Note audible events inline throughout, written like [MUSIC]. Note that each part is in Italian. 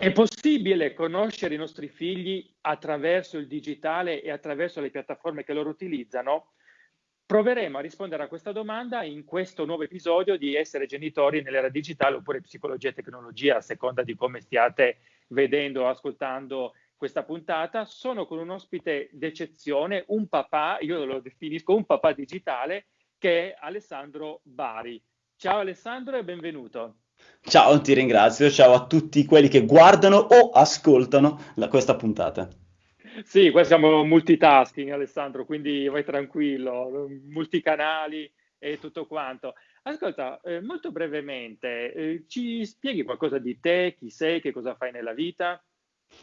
È possibile conoscere i nostri figli attraverso il digitale e attraverso le piattaforme che loro utilizzano? Proveremo a rispondere a questa domanda in questo nuovo episodio di Essere genitori nell'era digitale oppure psicologia e tecnologia, a seconda di come stiate vedendo o ascoltando questa puntata. Sono con un ospite d'eccezione, un papà, io lo definisco un papà digitale, che è Alessandro Bari. Ciao Alessandro e benvenuto. Ciao, ti ringrazio. Ciao a tutti quelli che guardano o ascoltano la, questa puntata. Sì, qua siamo multitasking, Alessandro, quindi vai tranquillo, multicanali e tutto quanto. Ascolta, eh, molto brevemente, eh, ci spieghi qualcosa di te, chi sei, che cosa fai nella vita?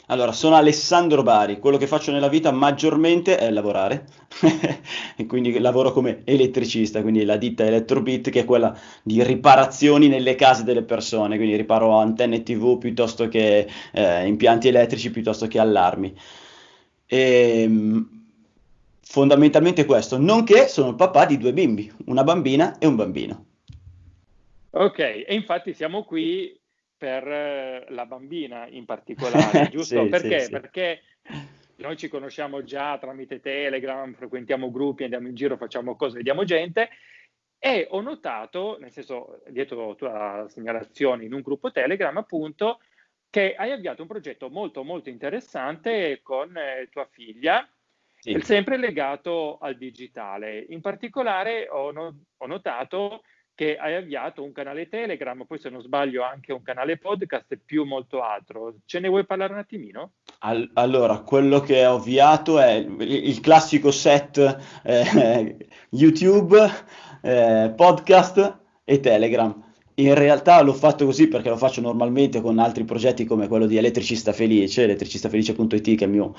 Allora, sono Alessandro Bari, quello che faccio nella vita maggiormente è lavorare, [LAUGHS] e quindi lavoro come elettricista, quindi la ditta Electrobit che è quella di riparazioni nelle case delle persone, quindi riparo antenne TV piuttosto che eh, impianti elettrici, piuttosto che allarmi. E, ehm, fondamentalmente questo, nonché sono il papà di due bimbi, una bambina e un bambino. Ok, e infatti siamo qui per eh, la bambina in particolare, [LAUGHS] giusto? sì, perché? Sì, Perché noi ci conosciamo già tramite Telegram, frequentiamo gruppi, andiamo in giro, facciamo cose, vediamo gente e ho notato, nel senso, dietro la tua segnalazione in un gruppo Telegram, appunto, che hai avviato un progetto molto molto interessante con eh, tua figlia, sì. sempre legato al digitale. In particolare ho, no- ho notato che hai avviato un canale Telegram, poi se non sbaglio anche un canale podcast e più molto altro. Ce ne vuoi parlare un attimino? All- allora, quello che ho avviato è il, classico set eh, YouTube, eh, podcast e Telegram. In realtà l'ho fatto così perché lo faccio normalmente con altri progetti come quello di Elettricista Felice, elettricistafelice.it, che è, mio,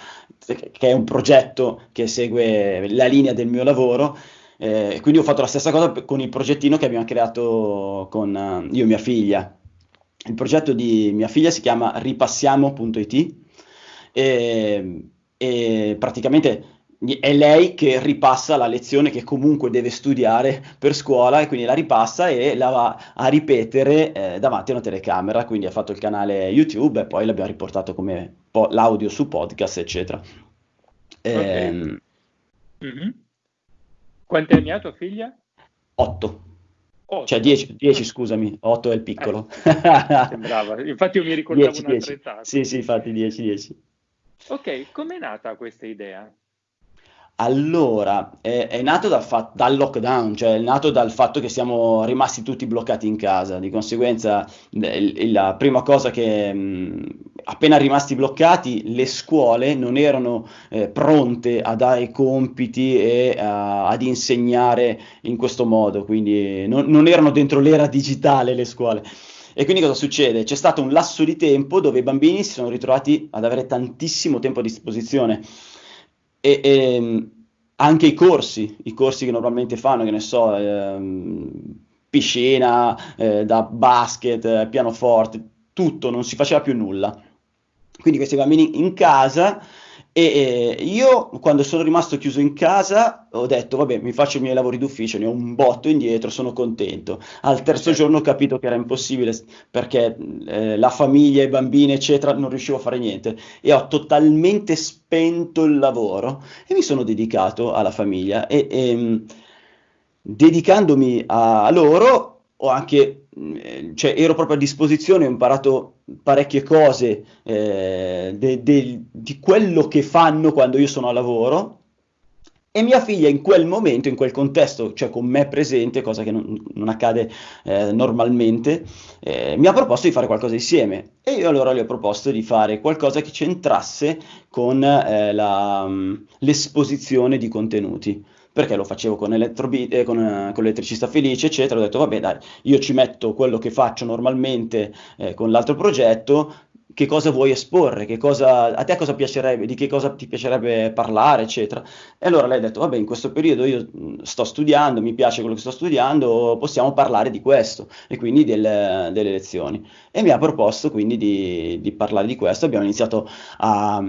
che è un progetto che segue la linea del mio lavoro eh, quindi ho fatto la stessa cosa con il progettino che abbiamo creato con uh, io e mia figlia. Il progetto di mia figlia si chiama ripassiamo.it e, e praticamente è lei che ripassa la lezione che comunque deve studiare per scuola e quindi la ripassa e la va a ripetere eh, davanti a una telecamera, quindi ha fatto il canale YouTube e poi l'abbiamo riportato come po- l'audio su podcast, eccetera. Okay. Ehm, mm-hmm. Quanti anni ha tua figlia? 8. Cioè 10, scusami, 8 è il piccolo. Eh, sembrava, infatti io mi [LAUGHS] ricordavo 10, un'altra 10. età. Sì, sì, infatti 10, 10. Ok, com'è nata questa idea? Allora, è, è nato dal, fa- dal, lockdown, cioè è nato dal fatto che siamo rimasti tutti bloccati in casa. Di conseguenza, l- la prima cosa che, mh, appena rimasti bloccati, le scuole non erano eh, pronte a dare compiti e a, ad insegnare in questo modo, quindi non, non erano dentro l'era digitale le scuole. E quindi cosa succede? C'è stato un lasso di tempo dove i bambini si sono ritrovati ad avere tantissimo tempo a disposizione e, e, anche i corsi, i corsi che normalmente fanno, che ne so, ehm, piscina, eh, da basket, eh, pianoforte, tutto, non si faceva più nulla. Quindi questi bambini in casa e eh, io quando sono rimasto chiuso in casa ho detto vabbè mi faccio i miei lavori d'ufficio, ne ho un botto indietro, sono contento. Al terzo giorno ho capito che era impossibile perché eh, la famiglia, i bambini eccetera non riuscivo a fare niente. E ho totalmente spento il lavoro e mi sono dedicato alla famiglia. E, e ehm, dedicandomi a, loro ho anche cioè, ero proprio a disposizione, ho imparato parecchie cose eh, de, de, di quello che fanno quando io sono a lavoro e mia figlia in quel momento, in quel contesto, cioè con me presente, cosa che non, non accade eh, normalmente, eh, mi ha proposto di fare qualcosa insieme e io allora le ho proposto di fare qualcosa che c'entrasse con eh, la, l'esposizione di contenuti perché lo facevo con, Elettrobi- eh, con, eh, con l'elettricista felice, eccetera. Ho detto, vabbè, dai, io ci metto quello che faccio normalmente eh, con l'altro progetto, che cosa vuoi esporre, cosa, a te cosa piacerebbe, di che cosa ti piacerebbe parlare, eccetera. E allora lei ha detto, vabbè, in questo periodo io sto studiando, mi piace quello che sto studiando, possiamo parlare di questo, e quindi del, delle lezioni. E mi ha proposto quindi di, di parlare di questo, abbiamo iniziato a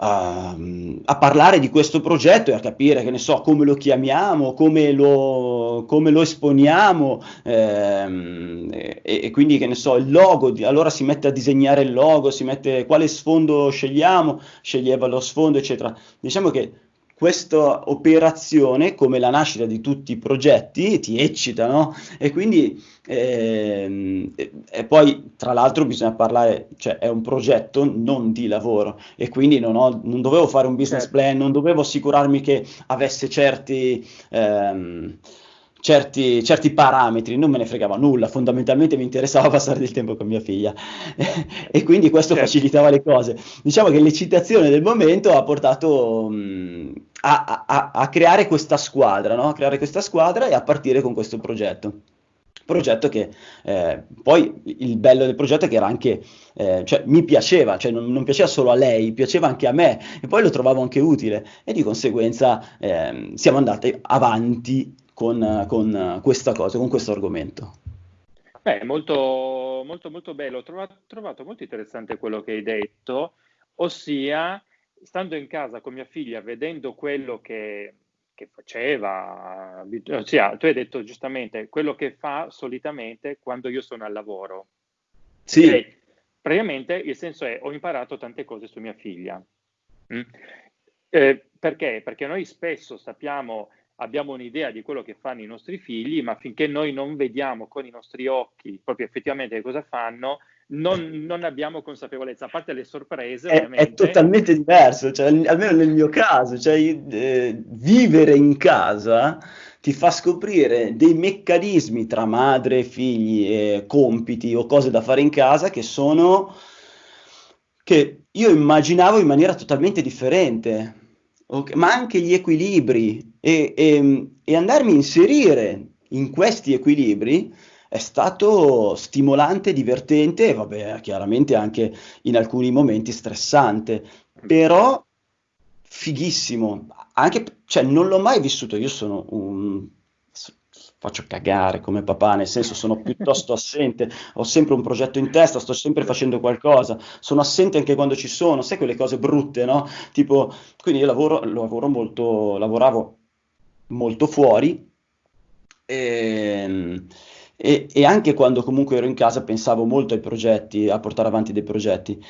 a, a, parlare di questo progetto e a capire, che ne so, come lo chiamiamo, come lo, come lo esponiamo ehm, e, e, quindi, che ne so, il logo, allora si mette a disegnare il logo, si mette quale sfondo scegliamo, sceglieva lo sfondo, eccetera. Diciamo che questa operazione, come la nascita di tutti i progetti, ti eccita, no? E quindi, ehm, e poi tra l'altro bisogna parlare, cioè è un progetto non di lavoro e quindi non, ho, non dovevo fare un business certo. plan, non dovevo assicurarmi che avesse certi... Ehm, certi, certi, parametri, non me ne fregava nulla, fondamentalmente mi interessava [LAUGHS] passare del tempo con mia figlia [LAUGHS] e quindi questo certo. facilitava le cose. Diciamo che l'eccitazione del momento ha portato mh, a, a, a, creare questa squadra, no? a creare questa squadra e a partire con questo progetto. Progetto che eh, poi il bello del progetto è che era anche, eh, cioè mi piaceva, cioè non, non, piaceva solo a lei, piaceva anche a me e poi lo trovavo anche utile e di conseguenza eh, siamo andati avanti con, con questa cosa, con questo argomento. Beh, molto, molto, molto bello. Ho trovato, trovato molto interessante quello che hai detto, ossia, stando in casa con mia figlia, vedendo quello che, che faceva, ossia, tu hai detto giustamente quello che fa solitamente quando io sono al lavoro. Sì. E, praticamente il senso è ho imparato tante cose su mia figlia. Mm? Eh, perché? Perché noi spesso sappiamo abbiamo un'idea di quello che fanno i nostri figli, ma finché noi non vediamo con i nostri occhi proprio effettivamente cosa fanno, non, non abbiamo consapevolezza, a parte le sorprese. È, è totalmente diverso, cioè, almeno nel mio caso, cioè, eh, vivere in casa ti fa scoprire dei meccanismi tra madre, figli, eh, compiti o cose da fare in casa che sono che io immaginavo in maniera totalmente differente okay, ma anche gli equilibri e, e, e andarmi a inserire in questi equilibri è stato stimolante, divertente e vabbè, chiaramente anche in alcuni momenti stressante, però fighissimo. Anche, cioè, non l'ho mai vissuto, io sono un faccio cagare come papà, nel senso sono piuttosto assente, ho sempre un progetto in testa, sto sempre facendo qualcosa, sono assente anche quando ci sono, sai quelle cose brutte, no? Tipo, quindi io lavoro, lavoro molto, lavoravo molto fuori e, e, e anche quando comunque ero in casa pensavo molto ai progetti, a portare avanti dei progetti.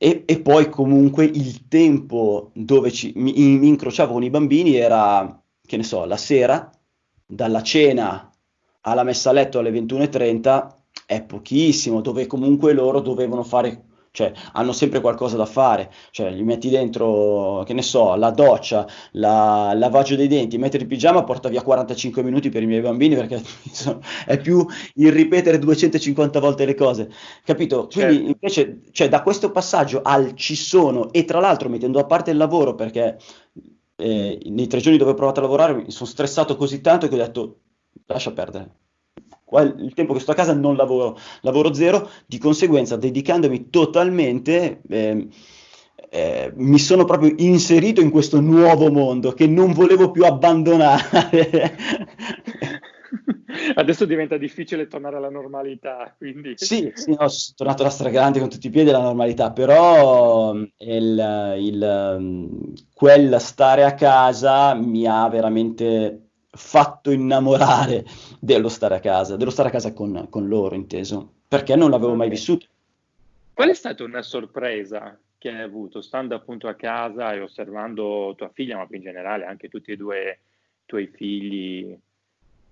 E, e, poi comunque il tempo dove ci, mi, mi, incrociavo con i bambini era, che ne so, la sera dalla cena alla messa a letto alle 21.30 è pochissimo, dove comunque loro dovevano fare, cioè hanno sempre qualcosa da fare, cioè gli metti dentro, che ne so, la doccia, la, il lavaggio dei denti, mettere il pigiama porta via 45 minuti per i miei bambini perché [LAUGHS] insomma, è più il ripetere 250 volte le cose, capito? Quindi certo. invece, cioè da questo passaggio al ci sono e tra l'altro mettendo a parte il lavoro perché eh, nei tre giorni dove ho provato a lavorare mi sono stressato così tanto che ho detto lascia perdere. Il tempo che sto a casa non lavoro, lavoro zero, di conseguenza dedicandomi totalmente eh, eh, mi sono proprio inserito in questo nuovo mondo che non volevo più abbandonare. [LAUGHS] Adesso diventa difficile tornare alla normalità, quindi... Sì, sì no, sono tornato alla stragrande con tutti i piedi alla normalità, però il, il, quel stare a casa mi ha veramente fatto innamorare dello stare a casa, dello stare a casa con, con loro, inteso, perché non l'avevo mai vissuto. Qual è stata una sorpresa che hai avuto, stando appunto a casa e osservando tua figlia, ma in generale anche tutti e due i tuoi figli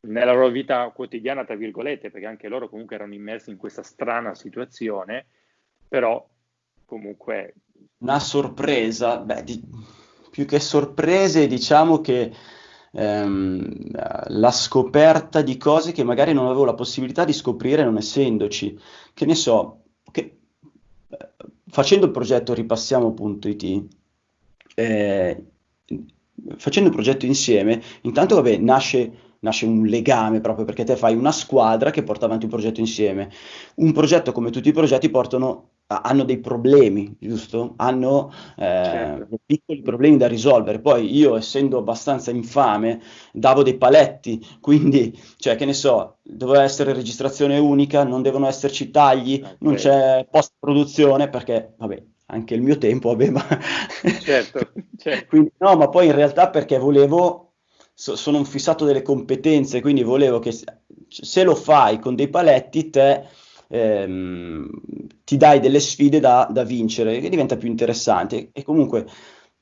nella loro vita quotidiana, tra virgolette, perché anche loro comunque erano immersi in questa strana situazione, però comunque... Una sorpresa, beh, di, più che sorprese diciamo che ehm, la scoperta di cose che magari non avevo la possibilità di scoprire non essendoci, che ne so, che, eh, facendo il progetto ripassiamo.it, eh, facendo il progetto insieme, intanto vabbè, nasce nasce un legame proprio perché te fai una squadra che porta avanti un progetto insieme. Un progetto come tutti i progetti portano, hanno dei problemi, giusto? Hanno eh, certo. piccoli problemi da risolvere. Poi io, essendo abbastanza infame, davo dei paletti, [LAUGHS] quindi, cioè, che ne so, doveva essere registrazione unica, non devono esserci tagli, okay. non c'è post-produzione perché, vabbè, anche il mio tempo aveva... certo, [LAUGHS] certo. quindi, no, ma poi in realtà perché volevo, so, sono un fissato delle competenze, quindi volevo che se lo fai con dei paletti, te ehm, ti dai delle sfide da, da vincere, che diventa più interessante. E comunque,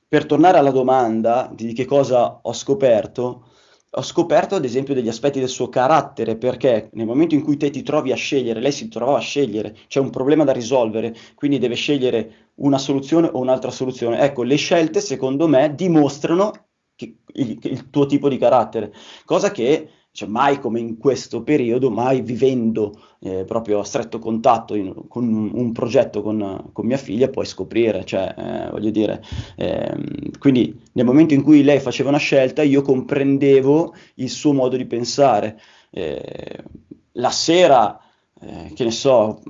per tornare alla domanda di che cosa ho scoperto, ho scoperto ad esempio degli aspetti del suo carattere, perché nel momento in cui te ti trovi a scegliere, lei si trovava a scegliere, c'è un problema da risolvere, quindi deve scegliere una soluzione o un'altra soluzione. Ecco, le scelte secondo me dimostrano che, il, il, tuo tipo di carattere, cosa che cioè, mai come in questo periodo, mai vivendo eh, proprio a stretto contatto in, con un, un progetto con, con, mia figlia, puoi scoprire, cioè, eh, voglio dire, ehm, quindi nel momento in cui lei faceva una scelta, io comprendevo il suo modo di pensare. Eh, la sera, eh, che ne so,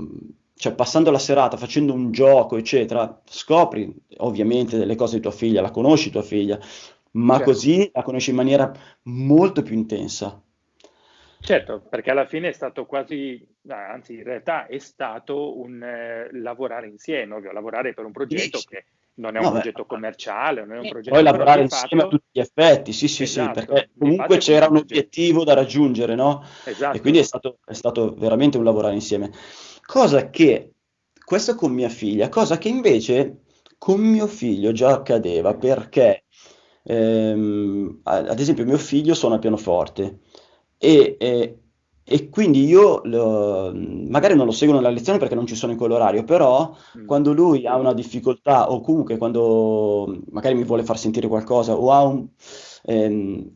cioè passando la serata facendo un gioco, eccetera, scopri ovviamente delle cose di tua figlia, la conosci tua figlia, ma certo. così la conosci in maniera molto più intensa. Certo, perché alla fine è stato quasi, anzi in realtà è stato un eh, lavorare insieme, ovvio, lavorare per un progetto che non è un no, progetto beh, commerciale, non è un progetto... Poi lavorare insieme fatto... a tutti gli effetti, sì sì esatto, sì, perché comunque c'era un obiettivo da raggiungere, no? Esatto. E quindi è stato, è stato veramente un lavorare insieme. Cosa che, questo con mia figlia, cosa che invece con mio figlio già accadeva, perché ehm, ad esempio mio figlio suona pianoforte, e, e, e quindi io lo, magari non lo seguo nella lezione perché non ci sono in quell'orario, però mm. quando lui ha una difficoltà o comunque quando magari mi vuole far sentire qualcosa o ha un, ehm,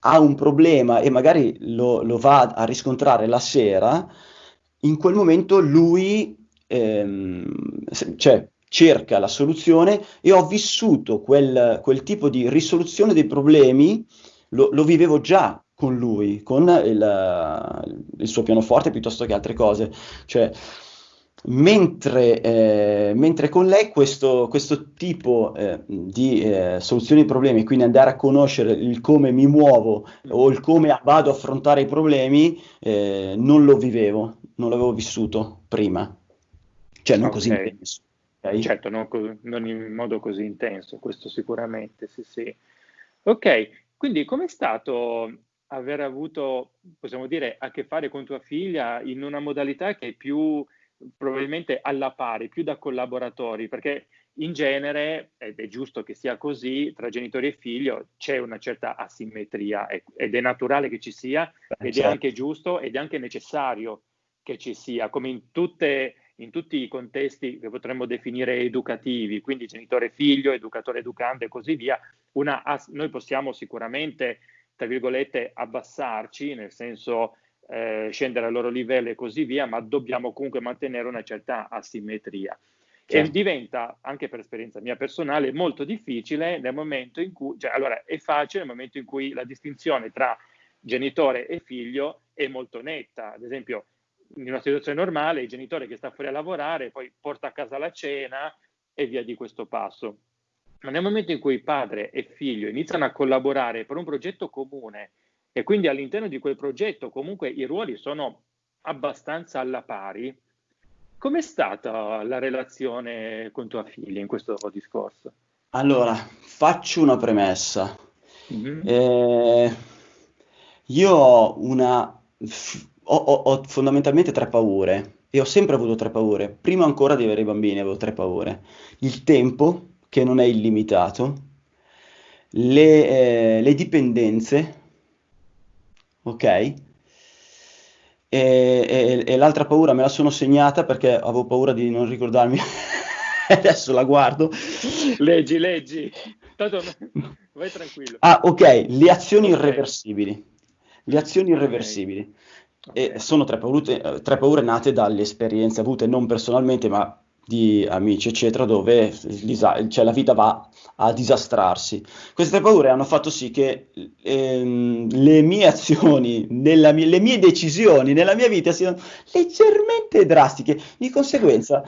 ha un problema e magari lo, lo, va a riscontrare la sera, in quel momento lui ehm, cioè, cerca la soluzione e ho vissuto quel, quel tipo di risoluzione dei problemi, lo, lo vivevo già con lui, con il, il, suo pianoforte piuttosto che altre cose. Cioè, mentre, eh, mentre con lei questo, questo tipo eh, di eh, soluzioni ai problemi, quindi andare a conoscere il come mi muovo o il come vado a affrontare i problemi, eh, non lo vivevo, non l'avevo vissuto prima. Cioè, non okay. così intenso. Okay? Certo, non, co- non in modo così intenso, questo sicuramente, sì, sì. Ok, quindi com'è stato aver avuto, possiamo dire, a che fare con tua figlia in una modalità che è più probabilmente alla pari, più da collaboratori, perché in genere, ed è giusto che sia così, tra genitori e figlio c'è una certa asimmetria ed è naturale che ci sia, ed certo. è anche giusto ed è anche necessario che ci sia, come in, tutte, in tutti i contesti che potremmo definire educativi, quindi genitore figlio, educatore educante e così via, una, noi possiamo sicuramente tra virgolette, abbassarci, nel senso eh, scendere al loro livello e così via, ma dobbiamo comunque mantenere una certa asimmetria. Certo. E diventa, anche per esperienza mia personale, molto difficile nel momento in cui, cioè, allora è facile nel momento in cui la distinzione tra genitore e figlio è molto netta. Ad esempio, in una situazione normale, il genitore che sta fuori a lavorare poi porta a casa la cena e via di questo passo. Ma nel momento in cui padre e figlio iniziano a collaborare per un progetto comune e quindi all'interno di quel progetto comunque i ruoli sono abbastanza alla pari, com'è stata la relazione con tua figlia in questo discorso? Allora, faccio una premessa. Mm-hmm. Eh, io ho una... Ho, ho, ho fondamentalmente tre paure e ho sempre avuto tre paure. Prima ancora di avere i bambini avevo tre paure. Il tempo, che non è illimitato, le, eh, le dipendenze, ok? E, e, e, l'altra paura me la sono segnata perché avevo paura di non ricordarmi. [LAUGHS] Adesso la guardo. Leggi, leggi. Tanto [LAUGHS] vai tranquillo. Ah, ok, le azioni okay. irreversibili. Le azioni irreversibili. Okay. E sono tre paure, tre paure nate dalle esperienze avute non personalmente, ma di amici, eccetera, dove cioè, la vita va a disastrarsi. Queste paure hanno fatto sì che ehm, le mie azioni, mia, le mie decisioni nella mia vita siano leggermente drastiche. Di conseguenza,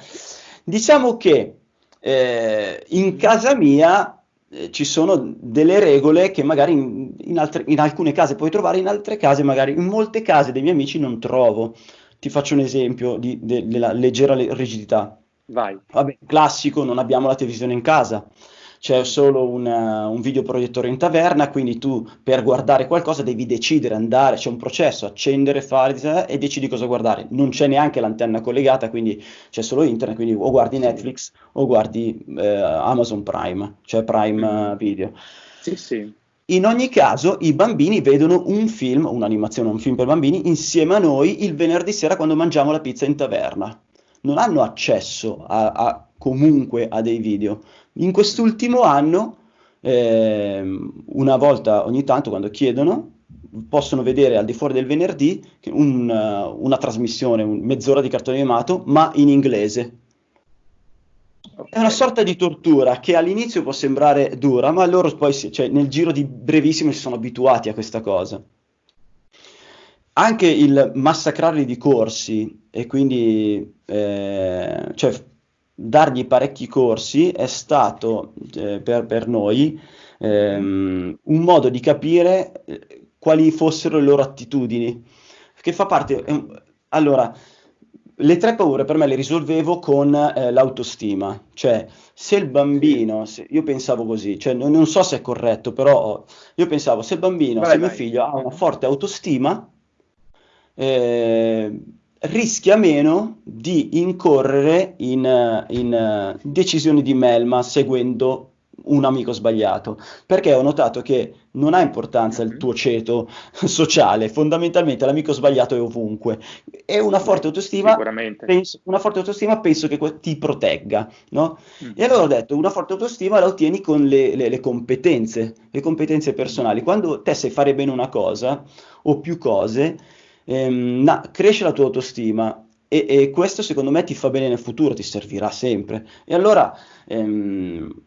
diciamo che eh, in casa mia eh, ci sono delle regole che magari in, in, altre, in alcune case puoi trovare, in altre case magari, in molte case dei miei amici non trovo. Ti faccio un esempio di, de, della leggera rigidità Vai. Vabbè, classico, non abbiamo la televisione in casa c'è solo una, un videoproiettore in taverna, quindi tu per guardare qualcosa devi decidere, andare, c'è un processo, accendere, fare e decidi cosa guardare. Non c'è neanche l'antenna collegata, quindi c'è solo internet, quindi o guardi Netflix o guardi eh, Amazon Prime, cioè Prime uh, Video. Sì, sì. In ogni caso, i bambini vedono un film, un'animazione, un film per bambini, insieme a noi il venerdì sera quando mangiamo la pizza in taverna. Non hanno accesso a, a comunque a dei video. In quest'ultimo anno, eh, una volta ogni tanto, quando chiedono, possono vedere al di fuori del venerdì un, uh, una trasmissione, un, mezz'ora di cartone animato, ma in inglese. È una sorta di tortura che all'inizio può sembrare dura, ma loro poi, cioè, nel giro di brevissimo, si sono abituati a questa cosa. Anche il massacrarli di corsi e quindi eh, cioè, dargli parecchi corsi è stato eh, per, per, noi ehm, un modo di capire eh, quali fossero le loro attitudini, che fa parte... Eh, allora, le tre paure per me le risolvevo con eh, l'autostima, cioè se il bambino, se, io pensavo così, cioè, non, non, so se è corretto, però io pensavo se il bambino, vai, se vai. mio figlio ha una forte autostima, eh, rischia meno di incorrere in, in uh, decisioni di melma seguendo un amico sbagliato, perché ho notato che non ha importanza il mhm. tuo ceto [LAUGHS] sociale, fondamentalmente l'amico sbagliato è ovunque e una forte autostima, penso, una forte autostima penso che ti protegga, no? Mm. E allora ho detto, una forte autostima la ottieni con le, le, le competenze, le competenze personali. Quando te sai fare bene una cosa o più cose, ehm, na, cresce la tua autostima e, e, questo secondo me ti fa bene nel futuro, ti servirà sempre. E allora, ehm,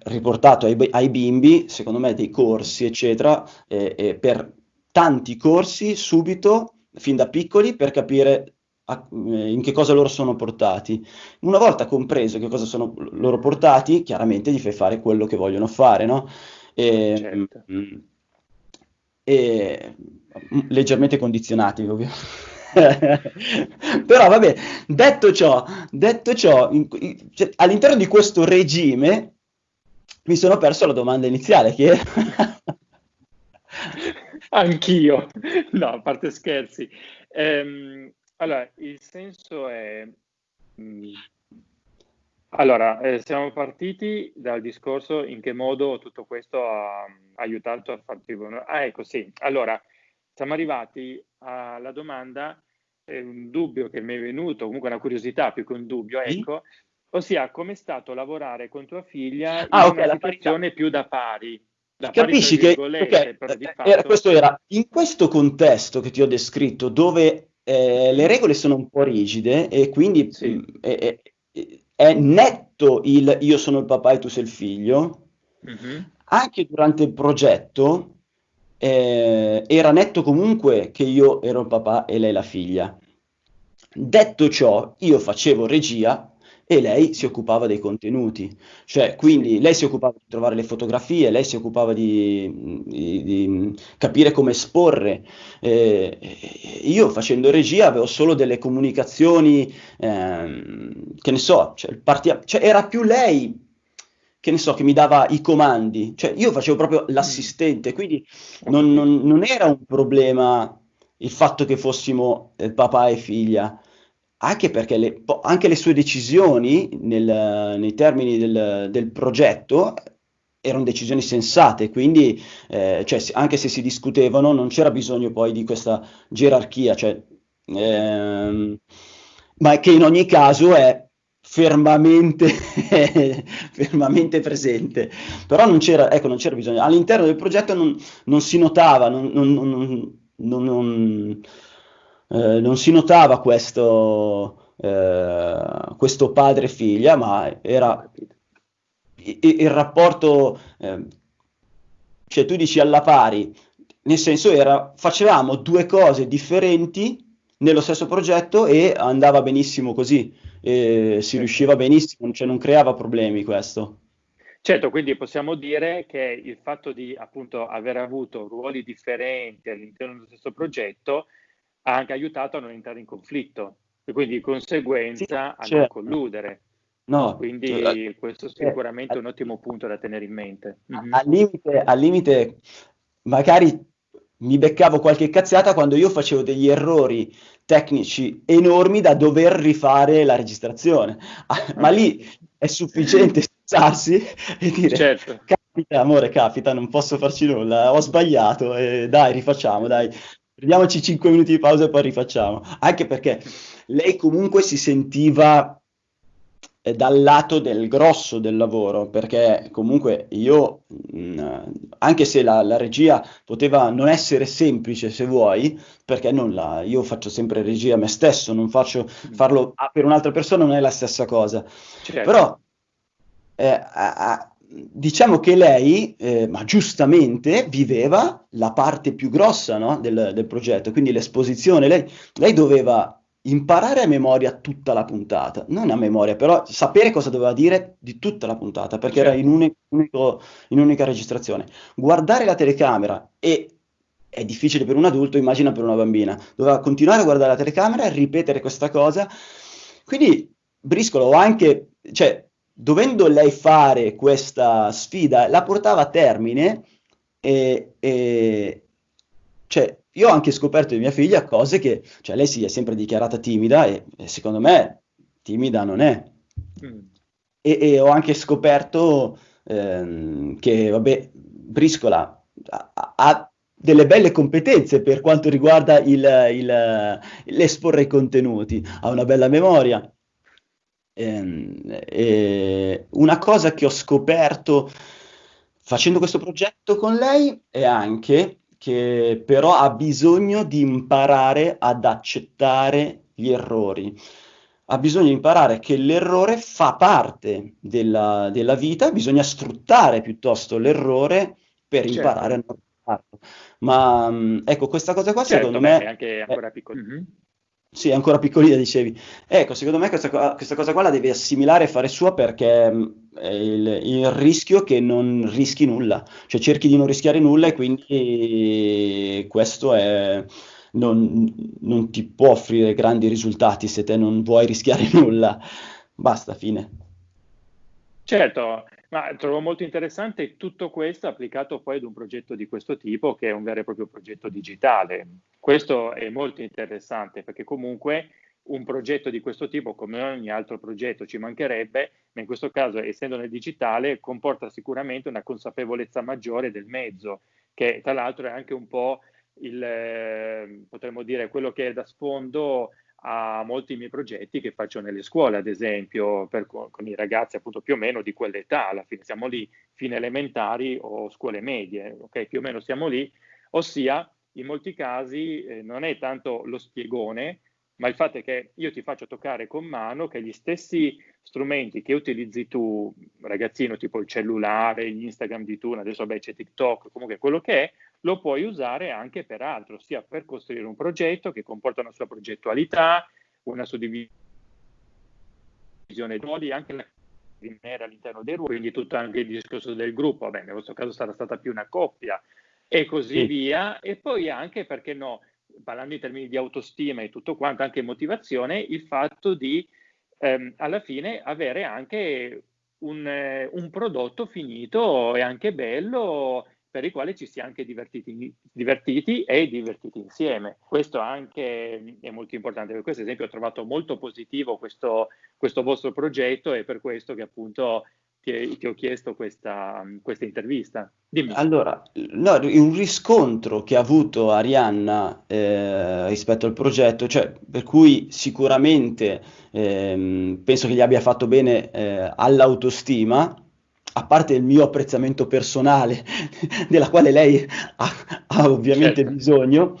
riportato ai, ai, bimbi, secondo me dei corsi, eccetera, eh, eh, per tanti corsi subito, fin da piccoli, per capire a, eh, in che cosa loro sono portati. Una volta compreso che cosa sono loro portati, chiaramente gli fai fare quello che vogliono fare, no? E, certo. mh, mm, e leggermente condizionati, ovviamente. [LAUGHS] Però vabbè, detto ciò, detto ciò in, in, cioè, all'interno di questo regime mi sono perso la domanda iniziale che. [LAUGHS] Anch'io, no, a parte scherzi. Ehm, allora, il senso è... Mh, allora, eh, siamo partiti dal discorso in che modo tutto questo ha aiutato a farti... Ah, ecco, sì. Allora, siamo arrivati alla domanda, eh, un dubbio che mi è venuto, comunque una curiosità più che un dubbio, ecco, ossia come è stato lavorare con tua figlia ah, in okay, una situazione più da pari. Da Capisci pari, che okay, fatto... era, questo era in questo contesto che ti ho descritto, dove eh, le regole sono un po' rigide e quindi sì. mh, è, è, è, netto il io sono il papà e tu sei il figlio, mm-hmm. anche durante il progetto eh, era netto comunque che io ero il papà e lei la figlia. Detto ciò, io facevo regia e lei si occupava dei contenuti, cioè quindi lei si occupava di trovare le fotografie, lei si occupava di, di, di capire come esporre. Eh, io facendo regia avevo solo delle comunicazioni, eh, che ne so, cioè, partia- cioè era più lei che ne so, che mi dava i comandi, cioè io facevo proprio l'assistente, quindi non, non, non era un problema il fatto che fossimo eh, papà e figlia, anche perché le, anche le sue decisioni nel, nei termini del, del, progetto erano decisioni sensate, quindi eh, cioè, anche se si discutevano non c'era bisogno poi di questa gerarchia, cioè, ehm, ma che in ogni caso è fermamente, [LAUGHS] fermamente presente. Però non c'era, ecco, non c'era bisogno. All'interno del progetto non, non si notava, non, non, eh, non, si notava questo, eh, questo padre-figlia, ma era il, il rapporto, eh, cioè tu dici alla pari, nel senso era, facevamo due cose differenti nello stesso progetto e andava benissimo così e si riusciva benissimo, cioè non creava problemi questo. Certo, quindi possiamo dire che il fatto di appunto aver avuto ruoli differenti all'interno dello stesso progetto ha anche aiutato a non entrare in conflitto. e quindi di conseguenza sì, a non colludere. No, quindi cioè, questo è sicuramente eh, un ottimo punto da tenere in mente. Mm-hmm. Al, limite, al limite, magari mi beccavo qualche cazzata quando io facevo degli errori tecnici enormi da dover rifare la registrazione. Ah, ma lì è sufficiente [LAUGHS] scussarsi e dire certo. capita, amore, capita, non posso farci nulla, ho sbagliato, e dai, rifacciamo, dai. Prendiamoci 5 minuti di pausa e poi rifacciamo. Anche perché lei comunque si sentiva dal lato del grosso del lavoro, perché comunque io, mh, mm, anche se la, la, regia poteva non essere semplice se vuoi, perché non la, io faccio sempre regia a me stesso, non faccio farlo per un'altra persona non è la stessa cosa. Certo. Però eh, a, a, diciamo che lei, eh, ma giustamente, viveva la parte più grossa no, del, del, progetto, quindi l'esposizione, lei, lei doveva imparare a memoria tutta la puntata, non a memoria, però sapere cosa doveva dire di tutta la puntata, perché era in, un, unico, in un'unica registrazione. Guardare la telecamera e è difficile per un adulto, immagina per una bambina. Doveva continuare a guardare la telecamera e ripetere questa cosa. Quindi Briscolo anche, cioè, dovendo lei fare questa sfida, la portava a termine e, e cioè, io ho anche scoperto di mia figlia cose che, cioè lei si è sempre dichiarata timida e, e secondo me timida non è. Mm. E, e, ho anche scoperto ehm, che, vabbè, Briscola ha, ha, delle belle competenze per quanto riguarda il, il, l'esporre i contenuti, ha una bella memoria. Ehm, e una cosa che ho scoperto facendo questo progetto con lei è anche che però ha bisogno di imparare ad accettare gli errori. Ha bisogno di imparare che l'errore fa parte della, della vita, bisogna sfruttare piuttosto l'errore per certo. imparare a non farlo. Ma mm, ecco, questa cosa qua certo, secondo me... È anche ancora piccola. Mm-hmm. Sì, ancora piccolina, dicevi. Ecco, secondo me questa, questa, cosa qua la devi assimilare e fare sua perché mm, il, il, rischio che non rischi nulla, cioè cerchi di non rischiare nulla e quindi questo è, non, non ti può offrire grandi risultati se te non vuoi rischiare [LAUGHS] nulla. Basta, fine. Certo, ma trovo molto interessante tutto questo applicato poi ad un progetto di questo tipo che è un vero e proprio progetto digitale. Questo è molto interessante perché comunque un progetto di questo tipo, come ogni altro progetto, ci mancherebbe, ma in questo caso, essendo nel digitale, comporta sicuramente una consapevolezza maggiore del mezzo, che tra l'altro è anche un po' il, eh, potremmo dire, quello che è da sfondo a molti miei progetti che faccio nelle scuole, ad esempio, per, con i ragazzi appunto più o meno di quell'età, alla fine siamo lì, fine elementari o scuole medie, ok? Più o meno siamo lì, ossia in molti casi eh, non è tanto lo spiegone, ma il fatto è che io ti faccio toccare con mano che gli stessi strumenti che utilizzi tu, ragazzino, tipo il cellulare, gli Instagram di tu, adesso beh, c'è TikTok, comunque quello che è, lo puoi usare anche per altro, sia per costruire un progetto che comporta una sua progettualità, una suddivisione dei ruoli, anche la all'interno dei ruoli, quindi tutto anche il discorso del gruppo, vabbè, nel vostro caso sarà stata più una coppia e così sì. via, e poi anche, perché no, parlando in termini di autostima e tutto quanto, anche motivazione, il fatto di ehm, alla fine avere anche un, eh, un, prodotto finito e anche bello per il quale ci si è anche divertiti, divertiti, e divertiti insieme. Questo anche è molto importante. Per questo esempio ho trovato molto positivo questo, questo vostro progetto e per questo che appunto ti, ti ho chiesto questa, questa intervista. Dimmi. Allora, no, un riscontro che ha avuto Arianna eh, rispetto al progetto, cioè, per cui sicuramente eh, penso che gli abbia fatto bene eh, all'autostima, a parte il mio apprezzamento personale, [LAUGHS] della quale lei ha, ha ovviamente certo. bisogno,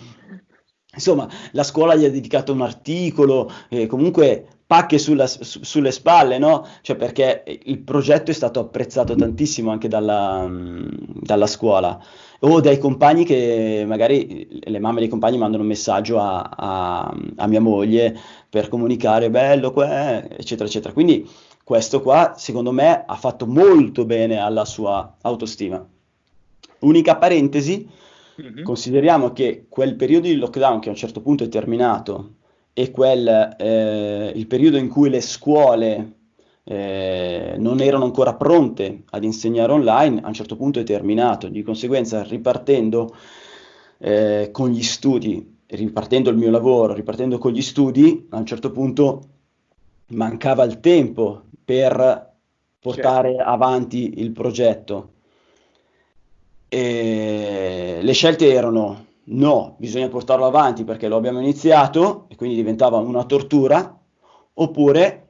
insomma, la scuola gli ha dedicato un articolo, eh, comunque pacche sulla, su, sulle spalle, no? Cioè perché il progetto è stato apprezzato tantissimo anche dalla, dalla scuola o dai compagni che magari le mamme dei compagni mandano un messaggio a, a, a mia moglie per comunicare bello, que, eccetera, eccetera. Quindi questo qua, secondo me, ha fatto molto bene alla sua autostima. Unica parentesi, mm-hmm. consideriamo che quel periodo di lockdown che a un certo punto è terminato e quel, eh, il periodo in cui le scuole eh, non erano ancora pronte ad insegnare online, a un certo punto è terminato. Di conseguenza, ripartendo eh, con gli studi, ripartendo il mio lavoro, ripartendo con gli studi, a un certo punto mancava il tempo per portare certo. avanti il progetto. E le scelte erano no, bisogna portarlo avanti perché lo abbiamo iniziato e quindi diventava una tortura, oppure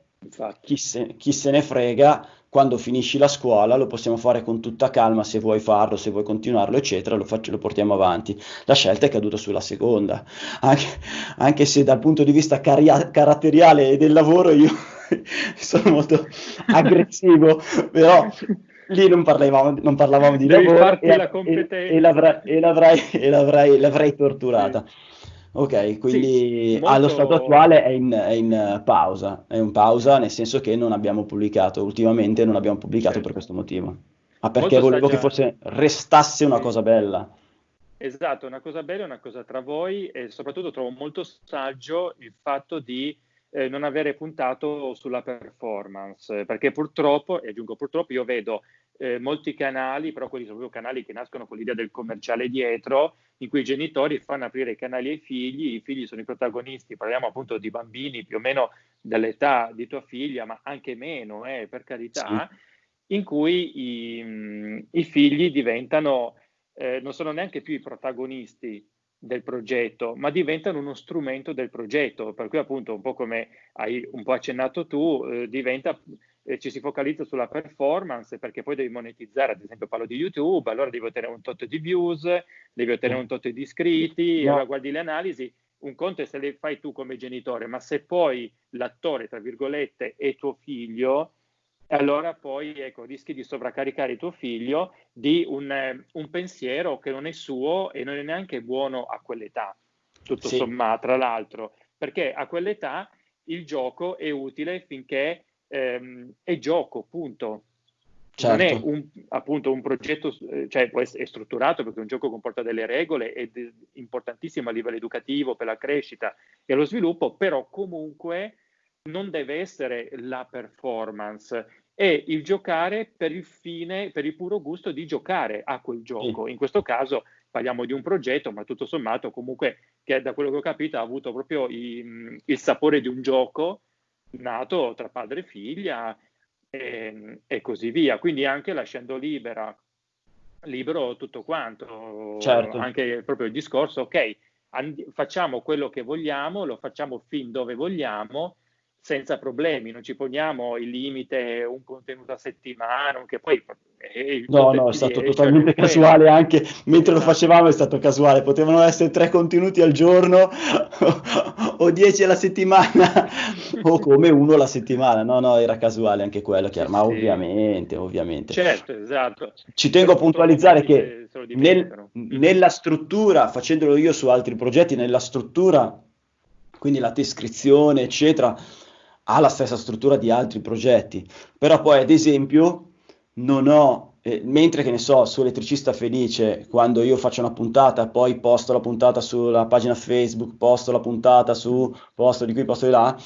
chi se, chi se, ne frega, quando finisci la scuola lo possiamo fare con tutta calma se vuoi farlo, se vuoi continuarlo, eccetera, lo, faccio, lo portiamo avanti. La scelta è caduta sulla seconda, anche, anche se dal punto di vista caria- caratteriale e del lavoro io [LAUGHS] sono molto [LAUGHS] aggressivo, però lì non parlavamo, non parlavamo di Devi lavoro e, e, e, l'avrai, e, l'avrai, e l'avrai, l'avrai torturata. Sì. Ok, quindi sì, molto... allo stato attuale è in, è in, pausa, è in pausa nel senso che non abbiamo pubblicato, ultimamente non abbiamo pubblicato certo. per questo motivo, ma perché molto volevo saggia... che forse restasse una cosa bella. Esatto, una cosa bella, una cosa tra voi e soprattutto trovo molto saggio il fatto di eh, non avere puntato sulla performance, perché purtroppo, e aggiungo purtroppo, io vedo eh, molti canali, però quelli sono proprio canali che nascono con l'idea del commerciale dietro, in cui i genitori fanno aprire i canali ai figli, i figli sono i protagonisti, parliamo appunto di bambini più o meno dell'età di tua figlia, ma anche meno, eh, per carità, sì. in cui i, i figli diventano, eh, non sono neanche più i protagonisti del progetto, ma diventano uno strumento del progetto, per cui appunto un po' come hai un po' accennato tu, eh, diventa, eh, ci si focalizza sulla performance perché poi devi monetizzare, ad esempio parlo di YouTube, allora devi ottenere un tot di views, devi ottenere un tot di iscritti, no. allora guardi le analisi, un conto è se le fai tu come genitore, ma se poi l'attore, tra virgolette, è tuo figlio, allora poi ecco, rischi di sovraccaricare tuo figlio di un, eh, un, pensiero che non è suo e non è neanche buono a quell'età, tutto sì. sommato, tra l'altro, perché a quell'età il gioco è utile finché ehm, è gioco, punto. Certo. Non è certo. un, appunto un progetto, eh, cioè essere strutturato perché un gioco comporta delle regole è importantissimo a livello educativo per la crescita e lo sviluppo, però comunque non deve essere la performance, è il giocare per il fine, per il puro gusto di giocare a quel gioco. Sì. In questo caso parliamo di un progetto, ma tutto sommato comunque che da quello che ho capito ha avuto proprio i, il sapore di un gioco nato tra padre e figlia e, e così via. Quindi anche lasciando libera, libero tutto quanto, certo. anche proprio il discorso, ok, and- facciamo quello che vogliamo, lo facciamo fin dove vogliamo, senza problemi, non ci poniamo il limite un contenuto a settimana, che poi No, no, è stato è, totalmente cioè, casuale anche mentre lo esatto. facevamo è stato casuale, potevano essere tre contenuti al giorno [LAUGHS] o dieci alla settimana o come uno alla settimana, no, no, era casuale anche quello, chiaro, ma sì. ovviamente, ovviamente. Certo, esatto. Ci tengo a puntualizzare che nel, mm-hmm. nella struttura, facendolo io su altri progetti, nella struttura, quindi la descrizione, eccetera, ha la stessa struttura di altri progetti, però poi ad esempio non ho, eh, mentre che ne so, su Elettricista Felice, quando io faccio una puntata, poi posto la puntata sulla pagina Facebook, posto la puntata su posto di qui, posto di là,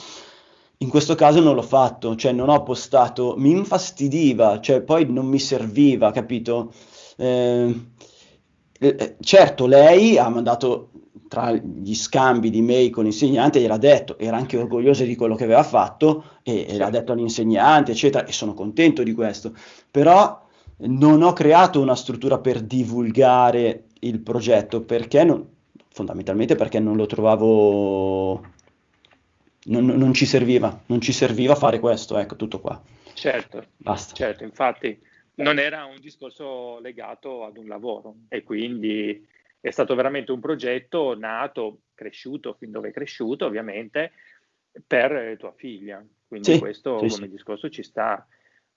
in questo caso non l'ho fatto, cioè non ho postato, mi infastidiva, cioè poi non mi serviva, capito? Eh, eh, certo, lei ha mandato tra gli scambi di mail con l'insegnante, gliel'ha detto, era anche orgogliosa di quello che aveva fatto e, e l'ha detto all'insegnante, eccetera, e sono contento di questo. Però non ho creato una struttura per divulgare il progetto perché non, fondamentalmente perché non lo trovavo non, non, ci serviva non ci serviva fare questo ecco tutto qua. Certo basta. certo infatti non era un discorso legato ad un lavoro e quindi è stato veramente un progetto nato, cresciuto fin dove è cresciuto, ovviamente, per tua figlia. Quindi sì, questo sì, come sì. discorso ci sta,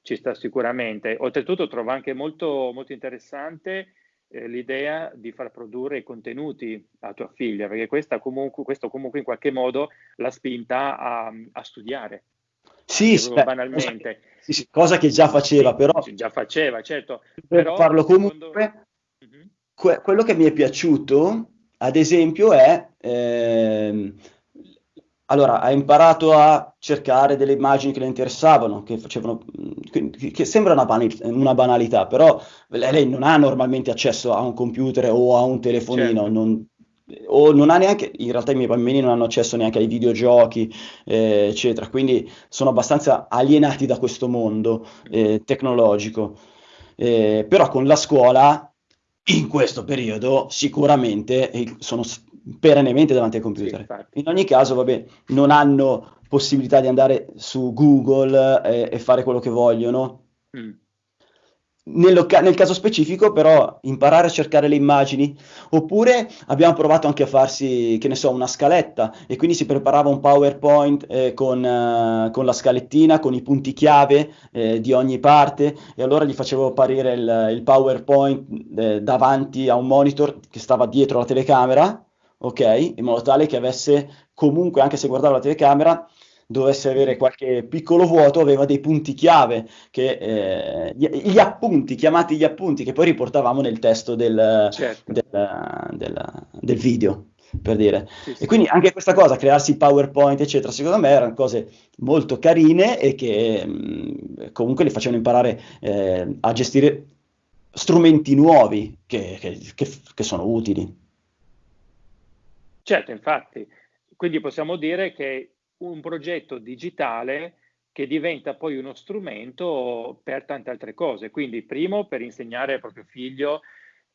ci sta, sicuramente. Oltretutto trovo anche molto, molto interessante eh, l'idea di far produrre i contenuti a tua figlia, perché comunque, questo comunque in qualche modo l'ha spinta a, a studiare. Sì, beh, banalmente. Cosa, sì, cosa che già faceva, però. Già faceva, certo. Per però, farlo comunque, secondo que- quello che mi è piaciuto, ad esempio, è eh, allora, ha imparato a cercare delle immagini che le interessavano, che facevano, che, sembra una, banal, una, banalità, però lei non ha normalmente accesso a un computer o a un telefonino, certo. non, o non ha neanche, in realtà i miei bambini non hanno accesso neanche ai videogiochi, eh, eccetera, quindi sono abbastanza alienati da questo mondo eh, tecnologico. Eh, però con la scuola, in questo periodo, sicuramente eh, sono perennemente davanti al computer. Sì, in ogni caso, vabbè, non hanno possibilità di andare su Google e, e fare quello che vogliono. Mm. Nel caso specifico, però, imparare a cercare le immagini, oppure abbiamo provato anche a farsi, che ne so, una scaletta e quindi si preparava un PowerPoint eh, con, uh, con, la scalettina, con i punti chiave eh, di ogni parte, e allora gli facevo apparire il, il PowerPoint eh, davanti a un monitor che stava dietro la telecamera ok? In modo tale che avesse comunque, anche se guardava la telecamera, dovesse avere qualche piccolo vuoto, aveva dei punti chiave, che, eh, gli, gli, appunti, chiamati gli appunti, che poi riportavamo nel testo del, certo. del, del, del video per dire. Sì, sì. E quindi anche questa cosa, crearsi PowerPoint, eccetera, secondo me erano cose molto carine e che mh, comunque li facevano imparare eh, a gestire strumenti nuovi che, che, che, che sono utili. Certo, infatti, quindi possiamo dire che un progetto digitale che diventa poi uno strumento per tante altre cose. Quindi, primo, per insegnare al proprio figlio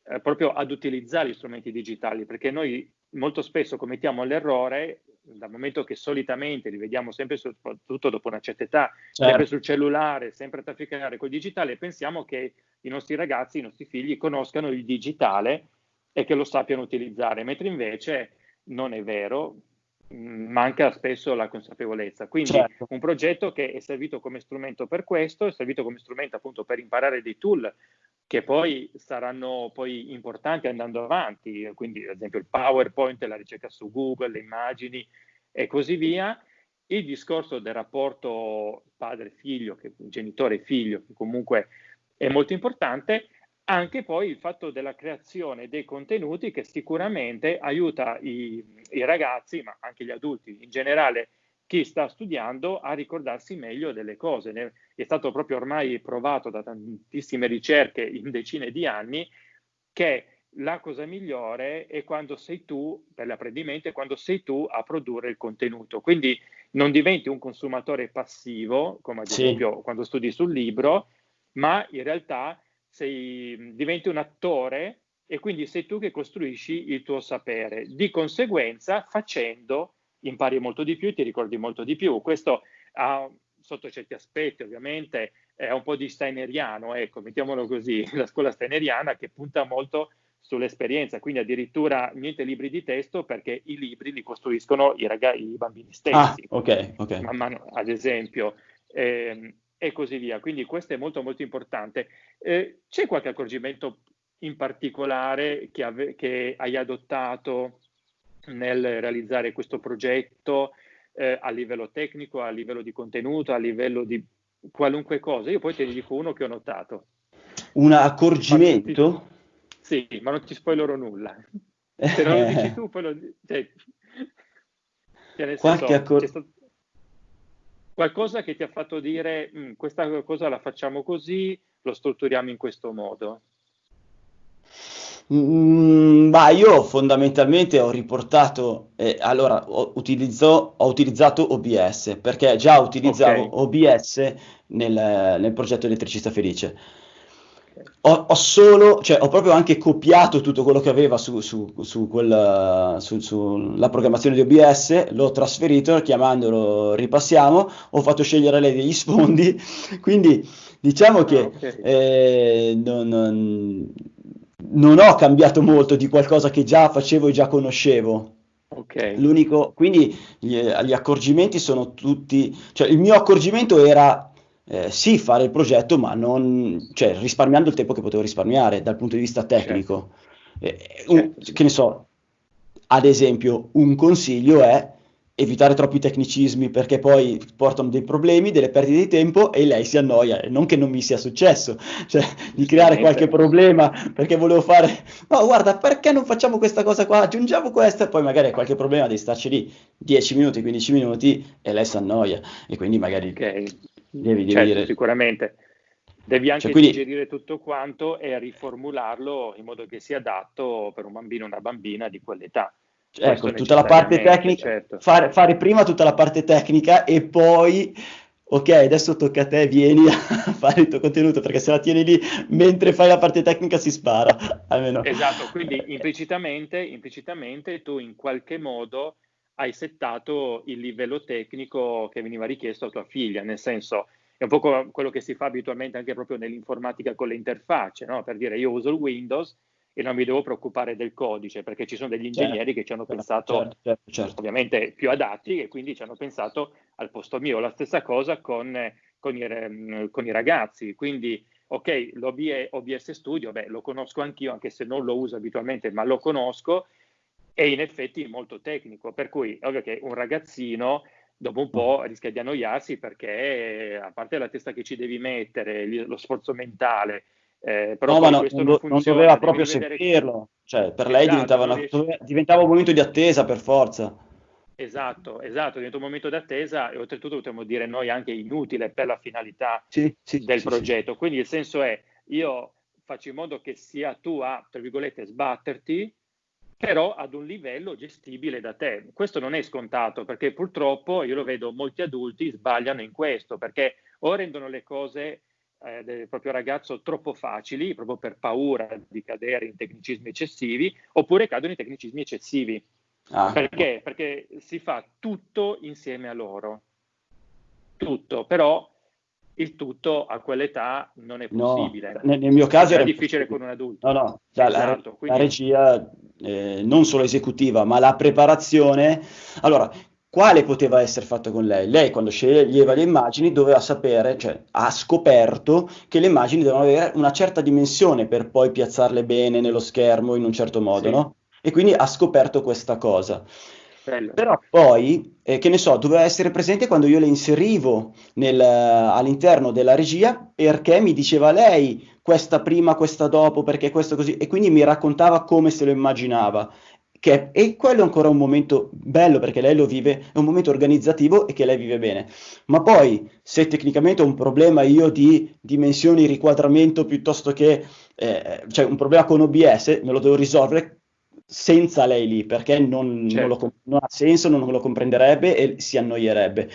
eh, proprio ad utilizzare gli strumenti digitali, perché noi molto spesso commettiamo l'errore, dal momento che solitamente li vediamo sempre, soprattutto dopo una certa età, certo. sempre sul cellulare, sempre a trafficare col digitale, pensiamo che i nostri ragazzi, i nostri figli conoscano il digitale e che lo sappiano utilizzare, mentre invece non è vero, manca spesso la consapevolezza. Quindi certo. un progetto che è servito come strumento per questo, è servito come strumento appunto per imparare dei tool che poi saranno poi importanti andando avanti, quindi ad esempio il PowerPoint, la ricerca su Google, le immagini e così via. Il discorso del rapporto padre-figlio, genitore-figlio, che comunque è molto importante, anche poi il fatto della creazione dei contenuti che sicuramente aiuta i, i, ragazzi, ma anche gli adulti in generale, chi sta studiando a ricordarsi meglio delle cose. È stato proprio ormai provato da tantissime ricerche in decine di anni che la cosa migliore è quando sei tu, per l'apprendimento, è quando sei tu a produrre il contenuto. Quindi non diventi un consumatore passivo, come ad esempio sì. quando studi sul libro, ma in realtà sei, diventi un attore e quindi sei tu che costruisci il tuo sapere. Di conseguenza, facendo, impari molto di più e ti ricordi molto di più. Questo ha, sotto certi aspetti, ovviamente, è un po' di steineriano, ecco, mettiamolo così, [LAUGHS] la scuola steineriana che punta molto sull'esperienza, quindi addirittura niente libri di testo perché i libri li costruiscono i, ragazzi, i bambini stessi. Ah, ok, ok. Man mano, ad esempio. Eh, e così via. Quindi questo è molto molto importante. Eh, c'è qualche accorgimento in particolare che, ave- che, hai adottato nel realizzare questo progetto eh, a livello tecnico, a livello di contenuto, a livello di qualunque cosa? Io poi te ne dico uno che ho notato. Un accorgimento? Sì, ma non ti spoilerò nulla. Se non lo dici [LAUGHS] tu, poi lo dici. Cioè, cioè qualche accorgimento qualcosa che ti ha fatto dire mm, questa cosa la facciamo così, lo strutturiamo in questo modo? Mm, ma io fondamentalmente ho riportato, eh, allora ho, utilizzo, ho, utilizzato OBS perché già utilizzavo okay. OBS nel, nel progetto Elettricista Felice ho, ho, solo, cioè ho proprio anche copiato tutto quello che aveva su, su, su, sulla programmazione di OBS, l'ho trasferito chiamandolo ripassiamo, ho fatto scegliere lei degli sfondi, [LAUGHS] quindi diciamo che ah, okay. eh, non, non, non, ho cambiato molto di qualcosa che già facevo e già conoscevo. Okay. L'unico, quindi gli, gli accorgimenti sono tutti, cioè il mio accorgimento era eh, sì fare il progetto, ma non, cioè, risparmiando il tempo che potevo risparmiare dal punto di vista tecnico. Certo. Eh, un, certo. Che ne so, ad esempio, un consiglio è evitare troppi tecnicismi perché poi portano dei problemi, delle perdite di tempo e lei si annoia, non che non mi sia successo, [LAUGHS] cioè di creare qualche problema perché volevo fare, no guarda perché non facciamo questa cosa qua, aggiungiamo questa e poi magari qualche problema di starci lì 10 minuti, 15 minuti e lei si annoia e quindi magari okay. Devi, certo, dire... Sicuramente. Devi anche cioè, quindi... digerire tutto quanto e riformularlo in modo che sia adatto per un bambino o una bambina di quell'età. Ecco, tutta la parte tecnica, certo. fare, fare, prima tutta la parte tecnica e poi, ok, adesso tocca a te, vieni a [LAUGHS] fare il tuo contenuto, perché se la tieni lì mentre fai la parte tecnica si spara, [LAUGHS] almeno. Esatto, quindi implicitamente, implicitamente tu in qualche modo hai settato il livello tecnico che veniva richiesto a tua figlia, nel senso è un po' quello che si fa abitualmente anche proprio nell'informatica con le interfacce, no? per dire io uso il Windows e non mi devo preoccupare del codice perché ci sono degli certo, ingegneri certo, che ci hanno certo, pensato certo, certo, certo, ovviamente più adatti e quindi ci hanno pensato al posto mio. La stessa cosa con, con, i, con i, ragazzi, quindi ok, l'OBS Studio, beh, lo conosco anch'io anche se non lo uso abitualmente, ma lo conosco e in effetti è molto tecnico, per cui ovvio che un ragazzino dopo un po' rischia di annoiarsi perché a parte la testa che ci devi mettere, lo sforzo mentale, eh, però no, ma no, non, non, non, doveva proprio seguirlo, cioè per esatto, lei diventava, una, diventava, un momento di attesa per forza. Esatto, esatto, diventa un momento di attesa e oltretutto potremmo dire noi anche inutile per la finalità sì, sì, del sì, progetto. Quindi il senso è, io faccio in modo che sia tu a, tra virgolette, sbatterti, però ad un livello gestibile da te. Questo non è scontato perché purtroppo io lo vedo molti adulti sbagliano in questo perché o rendono le cose eh, del proprio ragazzo troppo facili, proprio per paura di cadere in tecnicismi eccessivi, oppure cadono in tecnicismi eccessivi. Ah. Perché? Perché si fa tutto insieme a loro. Tutto, però il tutto a quell'età non è possibile. No, nel, nel, mio caso era difficile con un adulto. No, no, cioè esatto, la, quindi... la, regia eh, non solo esecutiva, ma la preparazione. Allora, quale poteva essere fatto con lei? Lei quando sceglieva le immagini doveva sapere, cioè ha scoperto che le immagini devono avere una certa dimensione per poi piazzarle bene nello schermo in un certo modo, sì. no? E quindi ha scoperto questa cosa. Però poi, eh, che ne so, doveva essere presente quando io le inserivo nel, all'interno della regia perché mi diceva lei questa prima, questa dopo, perché questo così, e quindi mi raccontava come se lo immaginava. Che, e quello è ancora un momento bello perché lei lo vive, è un momento organizzativo e che lei vive bene. Ma poi, se tecnicamente ho un problema io di dimensioni, riquadramento piuttosto che eh, cioè un problema con OBS, me lo devo risolvere senza lei lì, perché non, certo. non, lo, non ha senso, non lo comprenderebbe e si annoierebbe.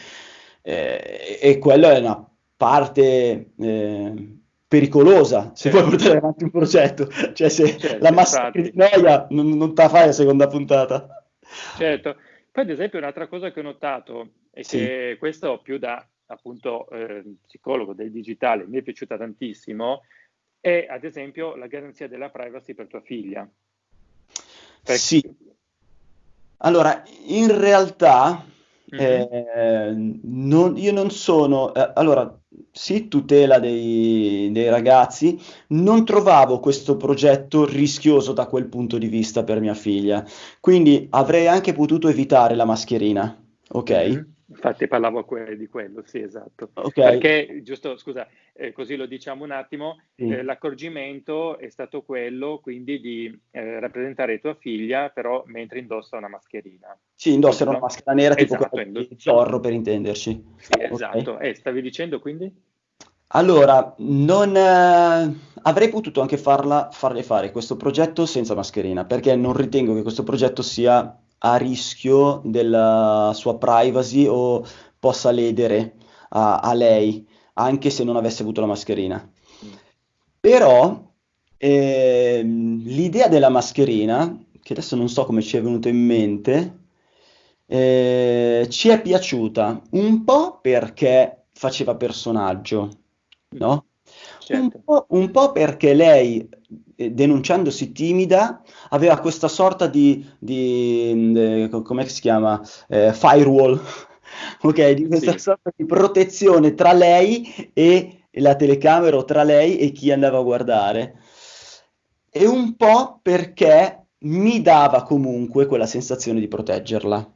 Eh, e quella è una parte eh, pericolosa se certo. vuoi portare avanti un progetto. Cioè, se certo, la massa di noia non, non te la fai la seconda puntata. Certo. Poi, ad esempio, un'altra cosa che ho notato è sì. che questo più da appunto eh, psicologo del digitale mi è piaciuta tantissimo è ad esempio la garanzia della privacy per tua figlia. Perché... Sì. Allora, in realtà mm-hmm. eh, non, io non sono... Eh, allora, sì, tutela dei, dei, ragazzi, non trovavo questo progetto rischioso da quel punto di vista per mia figlia, quindi avrei anche potuto evitare la mascherina, ok? Mm-hmm. Infatti parlavo que- di quello, sì, esatto. Okay. Perché, giusto, scusa, eh, così lo diciamo un attimo, sì. eh, l'accorgimento è stato quello quindi di eh, rappresentare tua figlia, però mentre indossa una mascherina. Sì, indossa una maschera nera tipo esatto, quella di Zorro, per intenderci. Sì, esatto. Okay. E stavi dicendo quindi? Allora, non, eh, avrei potuto anche farla, farle fare questo progetto senza mascherina, perché non ritengo che questo progetto sia a rischio della sua privacy o possa ledere a, a lei, anche se non avesse avuto la mascherina. Però eh, l'idea della mascherina, che adesso non so come ci è venuto in mente, eh, ci è piaciuta un po' perché faceva personaggio, no? Certo. Un, po', un po' perché lei eh, denunciandosi timida, aveva questa sorta di, di eh, come si chiama, eh, firewall, [LAUGHS] ok, di questa sì. sorta di protezione tra lei e la telecamera o tra lei e chi andava a guardare. E un po' perché mi dava comunque quella sensazione di proteggerla.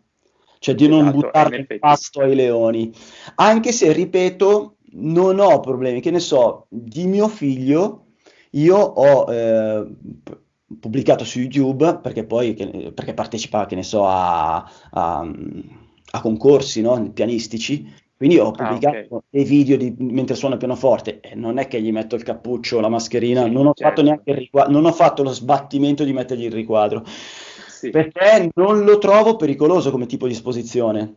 cioè di esatto, non buttare il pasto ai leoni. Anche se, ripeto, non ho problemi, che ne so, di mio figlio, io ho eh, pubblicato su YouTube, perché poi, che, perché partecipa, che ne so, a, a, a concorsi no? pianistici, quindi ho ah, pubblicato ah, okay. dei video di, mentre suono il pianoforte e non è che gli metto il cappuccio, la mascherina, sì, non, ho certo. riquadro, non ho fatto lo sbattimento di mettergli il riquadro, sì. perché non lo trovo pericoloso come tipo di esposizione.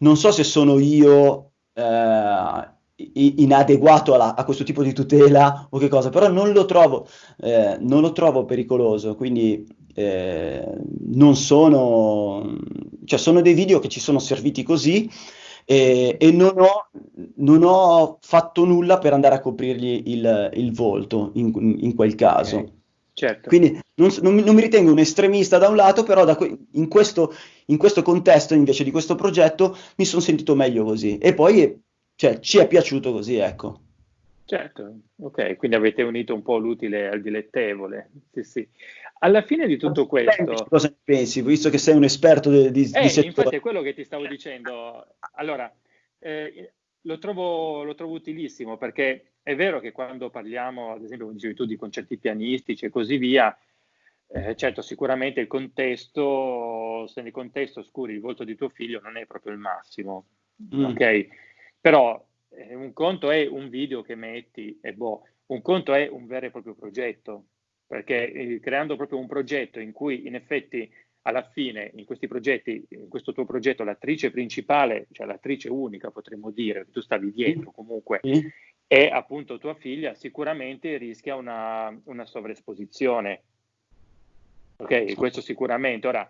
Non so se sono io eh, inadeguato alla, a questo tipo di tutela o che cosa, però non lo trovo, eh, non lo trovo pericoloso, quindi eh, non sono, cioè sono dei video che ci sono serviti così e, e non, ho, non, ho, fatto nulla per andare a coprirgli il, il volto in, in, quel caso. Okay. Certo. Quindi non, non, non, mi ritengo un estremista da un lato, però da que- in, questo, in, questo, contesto invece di questo progetto mi sono sentito meglio così. E poi cioè, ci è piaciuto così, ecco. Certo, ok, quindi avete unito un po' l'utile al dilettevole. Sì, sì. Alla fine di tutto questo... Cosa ne pensi, visto che sei un esperto di, di, eh, di settore? Infatti è quello che ti stavo dicendo. Allora, eh, lo, trovo, lo, trovo, utilissimo perché è vero che quando parliamo, ad esempio, come dicevi tu, di concerti pianistici e così via, eh, certo, sicuramente il contesto, se nel contesto oscuri il volto di tuo figlio non è proprio il massimo, mm. ok? Però eh, un conto è un video che metti e boh, un conto è un vero e proprio progetto perché eh, creando proprio un progetto in cui in effetti alla fine in questi progetti, in questo tuo progetto l'attrice principale, cioè l'attrice unica potremmo dire, tu stavi dietro comunque, mm. è appunto tua figlia, sicuramente rischia una, una sovraesposizione. Ok, questo sicuramente. Ora,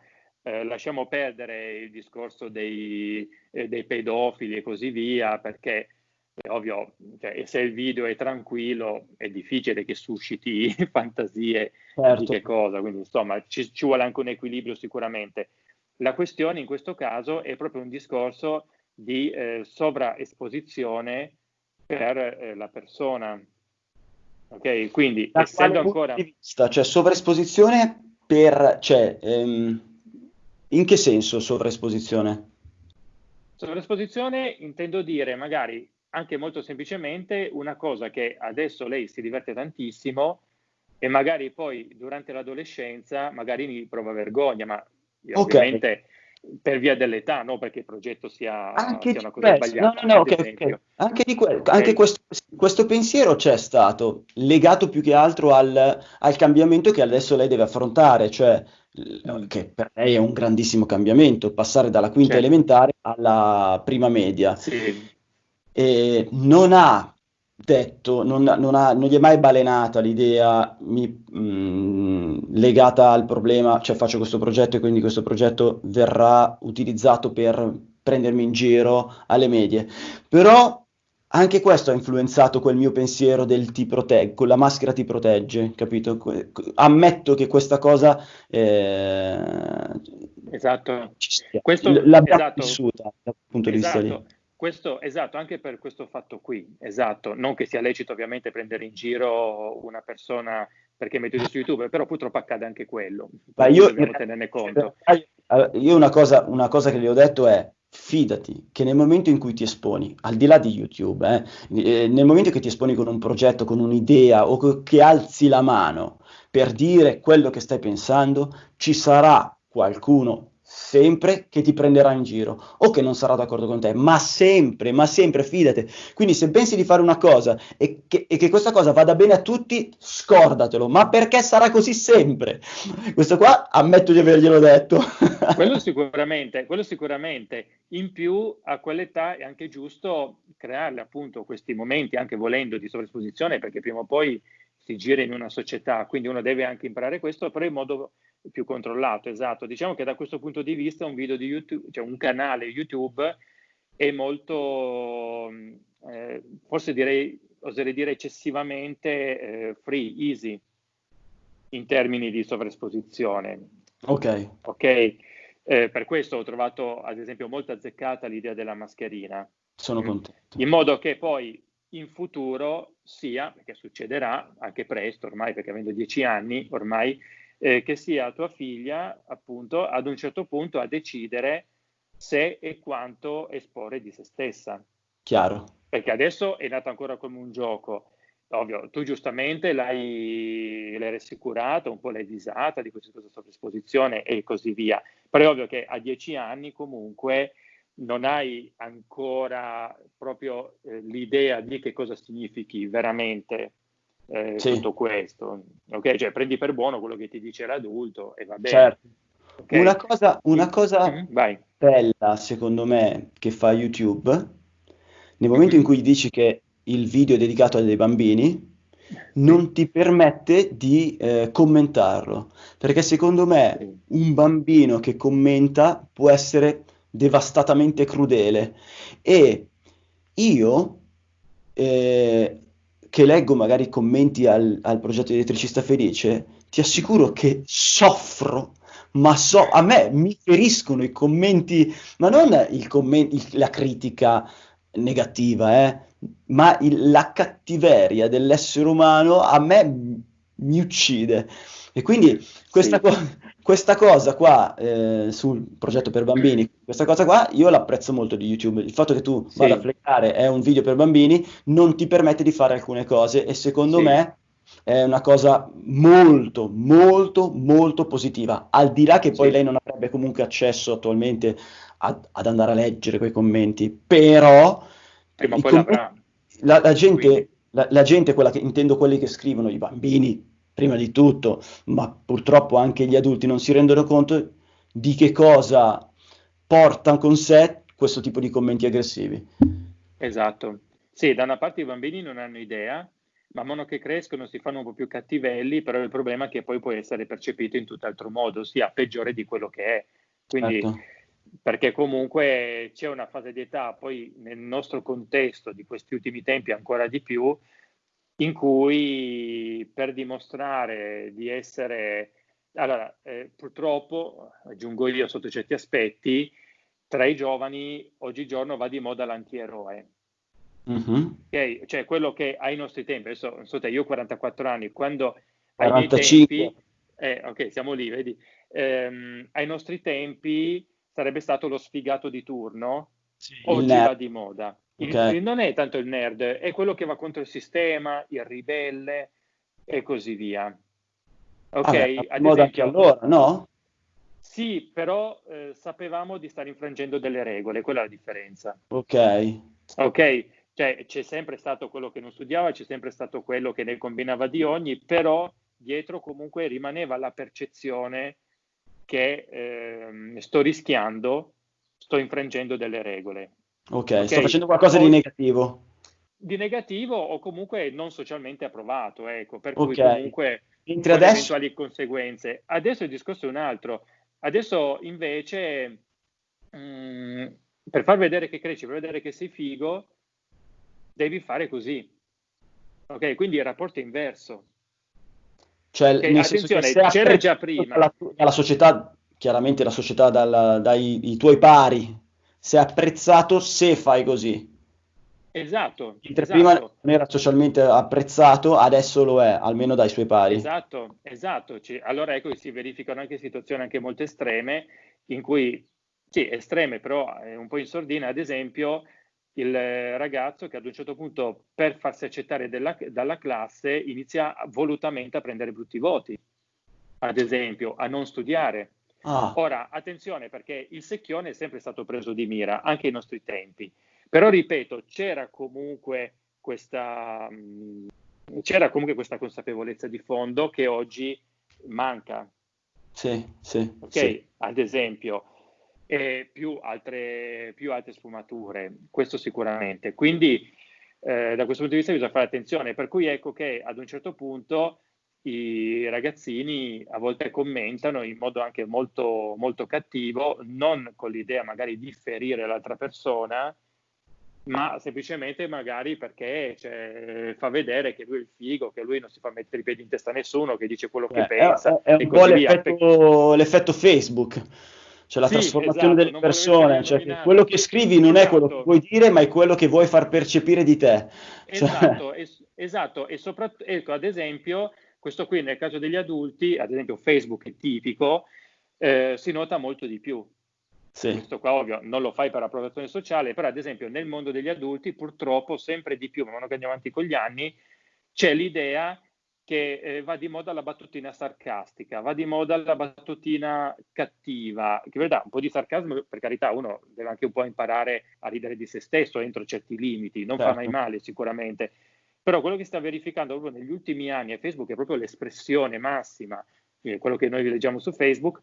eh, lasciamo perdere il discorso dei, eh, dei pedofili e così via, perché è ovvio, cioè, se il video è tranquillo è difficile che susciti [LAUGHS] fantasie certo. di che cosa, quindi insomma ci, ci, vuole anche un equilibrio sicuramente. La questione in questo caso è proprio un discorso di eh, sovraesposizione per eh, la persona. Ok, quindi da essendo ancora... Vista, cioè sovraesposizione per... Cioè, ehm, in che senso sovraesposizione? Sovraesposizione intendo dire magari anche molto semplicemente una cosa che adesso lei si diverte tantissimo e magari poi durante l'adolescenza magari mi prova vergogna, ma okay. ovviamente per via dell'età, non perché il progetto sia, anche sia una cosa questo, sbagliata. No, no, no, okay, okay. Anche, que- okay. anche questo, questo, pensiero c'è stato, legato più che altro al, al, cambiamento che adesso lei deve affrontare, cioè. Che per lei è un grandissimo cambiamento, passare dalla quinta certo. elementare alla prima media. Sì eh, non ha detto, non, non, ha, non, gli è mai balenata l'idea mi, mh, mm, legata al problema, cioè faccio questo progetto e quindi questo progetto verrà utilizzato per prendermi in giro alle medie. Però anche questo ha influenzato quel mio pensiero del ti proteggo, la maschera ti protegge, capito? Ammetto che questa cosa eh, esatto. Questo, l'abbiamo esatto. vissuta dal punto esatto. di vista lì. Esatto. Questo, esatto, anche per questo fatto qui, esatto, non che sia lecito ovviamente prendere in giro una persona perché mette su YouTube, però purtroppo accade anche quello, Ma io, dobbiamo tenerne conto. Io una cosa, una cosa che gli ho detto è, fidati che nel momento in cui ti esponi, al di là di YouTube, eh, eh nel momento che ti esponi con un progetto, con un'idea o che alzi la mano per dire quello che stai pensando, ci sarà qualcuno sempre che ti prenderà in giro o che non sarà d'accordo con te, ma sempre, ma sempre, fidate. Quindi se pensi di fare una cosa e che, e che, questa cosa vada bene a tutti, scordatelo, ma perché sarà così sempre? Questo qua ammetto di averglielo detto. [LAUGHS] quello sicuramente, quello sicuramente. In più a quell'età è anche giusto crearle appunto questi momenti, anche volendo, di sovraesposizione, perché prima o poi si gira in una società, quindi uno deve anche imparare questo, però in modo più controllato, esatto. Diciamo che da questo punto di vista un video di YouTube, cioè un canale YouTube è molto, eh, forse direi, oserei dire eccessivamente eh, free, easy in termini di sovraesposizione. Ok. Ok. Eh, per questo ho trovato ad esempio molto azzeccata l'idea della mascherina. Sono contento. In modo che poi in futuro sia, perché succederà anche presto ormai, perché avendo dieci anni ormai, eh, che sia tua figlia appunto ad un certo punto a decidere se e quanto esporre di se stessa. Chiaro. Perché adesso è nato ancora come un gioco. Ovvio, tu giustamente l'hai, l'hai rassicurato, un po' l'hai disata di questa esposizione e così via. Però è ovvio che a dieci anni comunque non hai ancora proprio eh, l'idea di che cosa significhi veramente eh, sì. tutto questo. Ok? Cioè prendi per buono quello che ti dice l'adulto e va bene. Certo. Okay? Una cosa, una cosa mm-hmm. bella, secondo me, che fa YouTube, nel momento mm-hmm. in cui dici che il video è dedicato a dei bambini, non ti permette di eh, commentarlo, perché secondo me un bambino che commenta può essere devastatamente crudele e io eh, che leggo magari i commenti al, al progetto di elettricista felice, ti assicuro che soffro ma so, a me mi feriscono i commenti, ma non il commento, il, la critica negativa, eh, ma il, la cattiveria dell'essere umano a me mi uccide. E quindi questa, sì. co- questa cosa qua eh, sul progetto per bambini, questa cosa qua io l'apprezzo molto di YouTube. Il fatto che tu sì. vada a fleccare è un video per bambini non ti permette di fare alcune cose e secondo sì. me è una cosa molto, molto, molto positiva. Al di là che poi lei non avrebbe comunque accesso attualmente a, ad andare a leggere quei commenti, però Prima o poi commenti, la, la, gente, la, la gente, quella che intendo quelli che scrivono, i bambini prima di tutto, ma purtroppo anche gli adulti non si rendono conto di che cosa porta con sé questo tipo di commenti aggressivi. Esatto. Sì, da una parte i bambini non hanno idea, man mano che crescono si fanno un po' più cattivelli, però il problema è che poi può essere percepito in tutt'altro modo, sia peggiore di quello che è. Quindi certo perché comunque c'è una fase di età, poi nel nostro contesto di questi ultimi tempi ancora di più, in cui per dimostrare di essere, allora eh, purtroppo, aggiungo io sotto certi aspetti, tra i giovani oggigiorno va di moda l'antieroe. Mm-hmm. Okay? Cioè quello che ai nostri tempi, adesso non so te, io ho 44 anni, quando 45. ai tempi, eh, ok, siamo lì, vedi, ehm, ai nostri tempi sarebbe stato lo sfigato di turno, sì, oggi va di moda. Okay. non è tanto il nerd, è quello che va contro il sistema, il ribelle e così via. Ok, ah, ad anche allora, no? Sì, però eh, sapevamo di stare infrangendo delle regole, quella è la differenza. Ok. Ok, cioè c'è sempre stato quello che non studiava, c'è sempre stato quello che ne combinava di ogni, però dietro comunque rimaneva la percezione che eh, sto rischiando, sto infrangendo delle regole. Ok, okay? sto facendo qualcosa di negativo. Di negativo o comunque non socialmente approvato, ecco, per cui comunque Mentre adesso... eventuali conseguenze. Adesso il discorso è un altro. Adesso invece, mh, mm, per far vedere che cresci, per vedere che sei figo, devi fare così. Ok, quindi il rapporto è inverso. Cioè, okay, attenzione, c'era già prima. La, la società, chiaramente la società dalla, dai tuoi pari, se è apprezzato se fai così. Esatto. Mentre esatto. prima non era socialmente apprezzato, adesso lo è, almeno dai suoi pari. Esatto, esatto. Allora ecco che si verificano anche situazioni anche molto estreme, in cui, sì, estreme però un po' in sordina, ad esempio, il ragazzo che ad un certo punto per farsi accettare della, dalla classe inizia volutamente a prendere brutti voti, ad esempio, a non studiare. Ah. Ora, attenzione perché il secchione è sempre stato preso di mira, anche ai nostri tempi. Però, ripeto, c'era comunque questa, c'era comunque questa consapevolezza di fondo che oggi manca. Sì, sì. Ok, sì. ad esempio, e più altre, più altre sfumature, questo sicuramente. Quindi eh, da questo punto di vista bisogna fare attenzione, per cui ecco che ad un certo punto i ragazzini a volte commentano in modo anche molto, molto cattivo, non con l'idea magari di ferire l'altra persona, ma semplicemente magari perché cioè, fa vedere che lui è il figo, che lui non si fa mettere i piedi in testa a nessuno, che dice quello che eh, pensa. È, è un po' l'effetto, l'effetto Facebook cioè la sì, trasformazione esatto, delle persone, cioè che quello che scrivi non esatto. è quello che vuoi dire, ma è quello che vuoi far percepire di te. Cioè esatto, cioè... es- esatto, e soprattutto, ecco, ad esempio, questo qui nel caso degli adulti, ad esempio Facebook è tipico, eh, si nota molto di più. Sì. Questo qua ovvio non lo fai per approvazione sociale, però ad esempio nel mondo degli adulti purtroppo sempre di più, man mano che andiamo avanti con gli anni, c'è l'idea che eh, va di moda la battutina sarcastica, va di moda la battutina cattiva, che verità un po' di sarcasmo, per carità, uno deve anche un po' imparare a ridere di se stesso entro certi limiti, non certo. fa mai male sicuramente, però quello che sta verificando proprio negli ultimi anni e Facebook è proprio l'espressione massima, eh, quello che noi leggiamo su Facebook,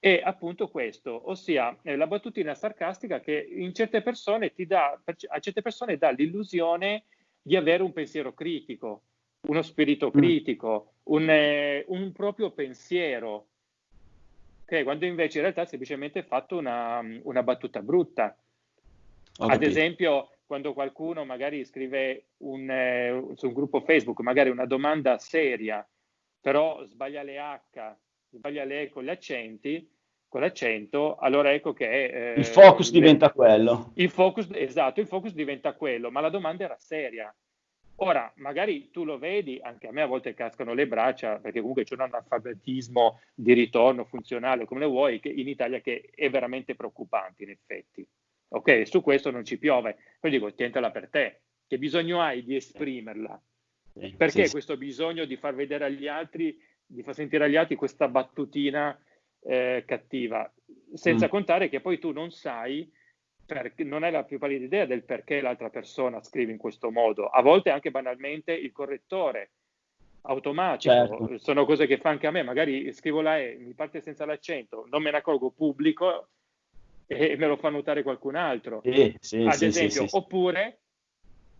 è appunto questo, ossia eh, la battutina sarcastica che in certe persone ti dà, a certe persone dà l'illusione di avere un pensiero critico, uno spirito mm. critico, un, eh, un proprio pensiero, okay? quando invece in realtà è semplicemente fatto una, una battuta brutta. Ad esempio, quando qualcuno magari scrive un, eh, su un gruppo Facebook magari una domanda seria, però sbaglia le H, sbaglia le E con gli accenti, con l'accento, allora ecco che... Eh, il focus le, diventa quello. Il focus, esatto, il focus diventa quello, ma la domanda era seria. Ora, magari tu lo vedi, anche a me a volte cascano le braccia, perché comunque c'è un analfabetismo di ritorno funzionale, come le vuoi, che in Italia che è veramente preoccupante in effetti. Ok, su questo non ci piove. Poi dico, tientala per te, che bisogno hai di esprimerla? Perché sì, questo bisogno di far vedere agli altri, di far sentire agli altri questa battutina eh, cattiva, senza mm. contare che poi tu non sai, per, non hai la più pallida idea del perché l'altra persona scrive in questo modo. A volte anche banalmente il correttore automatico, certo. sono cose che fa anche a me, magari scrivo la E, mi parte senza l'accento, non me ne accorgo pubblico [LAUGHS] e me lo fa notare qualcun altro. Sì, sì, Ad sì, esempio, oppure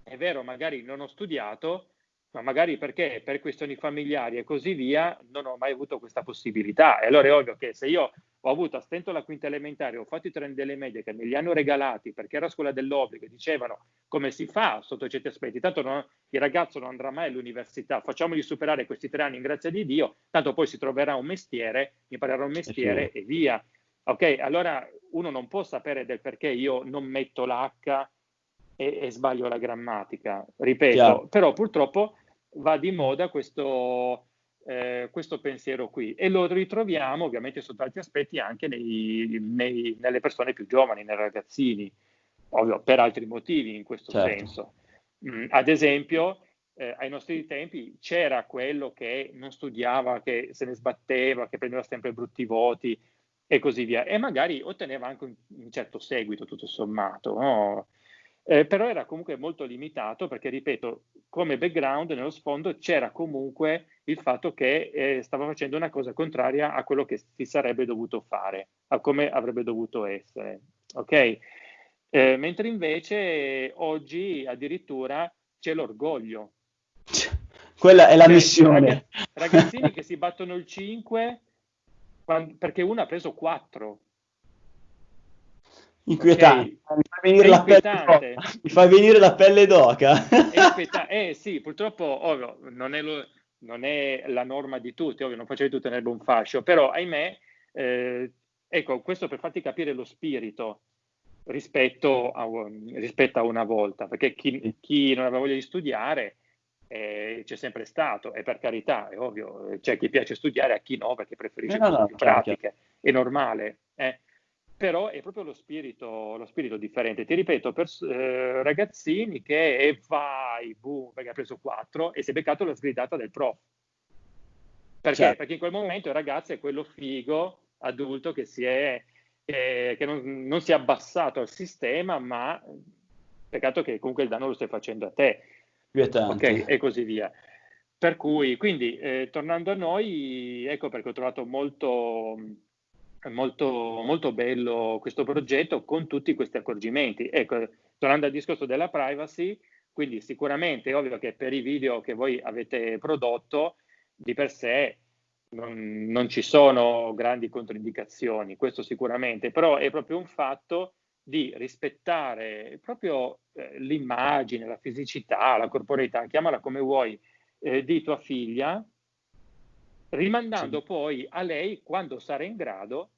è vero, magari non ho studiato, ma magari perché per questioni familiari e così via non ho mai avuto questa possibilità. E allora è ovvio che se io ho avuto a stento la quinta elementare, ho fatto i treni delle medie che me li hanno regalati perché era scuola dell'obbligo dicevano come si fa sotto certi aspetti, tanto non, il ragazzo non andrà mai all'università, facciamogli superare questi tre anni in grazia di Dio, tanto poi si troverà un mestiere, imparerà un mestiere e via. Ok, allora uno non può sapere del perché io non metto l'H e, e sbaglio la grammatica, ripeto, Chiaro. però purtroppo va di moda questo, eh, questo, pensiero qui e lo ritroviamo ovviamente sotto altri aspetti anche nei, nei, nelle persone più giovani, nei ragazzini, ovvio per altri motivi in questo certo. senso. Mm, ad esempio, eh, ai nostri tempi c'era quello che non studiava, che se ne sbatteva, che prendeva sempre brutti voti e così via, e magari otteneva anche un, un certo seguito tutto sommato. No? Eh, però era comunque molto limitato perché, ripeto, come background nello sfondo c'era comunque il fatto che eh, stava facendo una cosa contraria a quello che si sarebbe dovuto fare, a come avrebbe dovuto essere. Ok? Eh, mentre invece oggi addirittura c'è l'orgoglio. Quella è la cioè, missione. Ragazzini che si battono il 5 quando, perché uno ha preso 4 Inquietante. Okay. Mi, fa venire la pelle Mi fa venire la pelle d'oca. [LAUGHS] eh sì, purtroppo ovvio, non, è lo, non è la norma di tutti, ovvio, non faccio di tutto tenerlo un fascio, però ahimè, eh, ecco, questo per farti capire lo spirito rispetto a, rispetto a una volta, perché chi, chi, non aveva voglia di studiare eh, c'è sempre stato, e per carità, è ovvio, c'è chi piace studiare, a chi no, perché preferisce no, no, più pratiche, è normale. Eh però è proprio lo spirito, lo spirito differente. Ti ripeto, per eh, ragazzini che e vai, boom, perché ha preso 4 e si è beccato la sgridata del prof. Perché? Certo. Perché in quel momento il ragazzo è quello figo, adulto, che, si è, eh, che non, non, si è abbassato al sistema, ma peccato che comunque il danno lo stai facendo a te. Ok, e così via. Per cui, quindi, eh, tornando a noi, ecco perché ho trovato molto molto, molto bello questo progetto con tutti questi accorgimenti. Ecco, tornando al discorso della privacy, quindi sicuramente è ovvio che per i video che voi avete prodotto di per sé non, non ci sono grandi controindicazioni, questo sicuramente, però è proprio un fatto di rispettare proprio eh, l'immagine, la fisicità, la corporeità, chiamala come vuoi, eh, di tua figlia, rimandando sì. poi a lei, quando sarà in grado,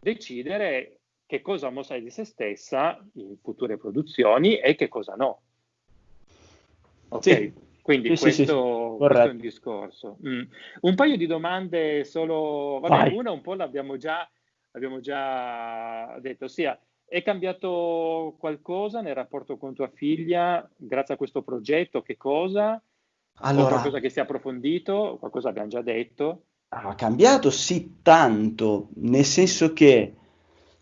decidere che cosa mostrare di se stessa in future produzioni e che cosa no. Ok, sì. quindi sì, questo, questo, è un discorso. Mm. Un paio di domande solo, vabbè, una un po' l'abbiamo già abbiamo già detto, ossia è cambiato qualcosa nel rapporto con tua figlia grazie a questo progetto? Che cosa? Allora, o qualcosa che si è approfondito? Qualcosa abbiamo già detto? Ha cambiato sì tanto, nel senso che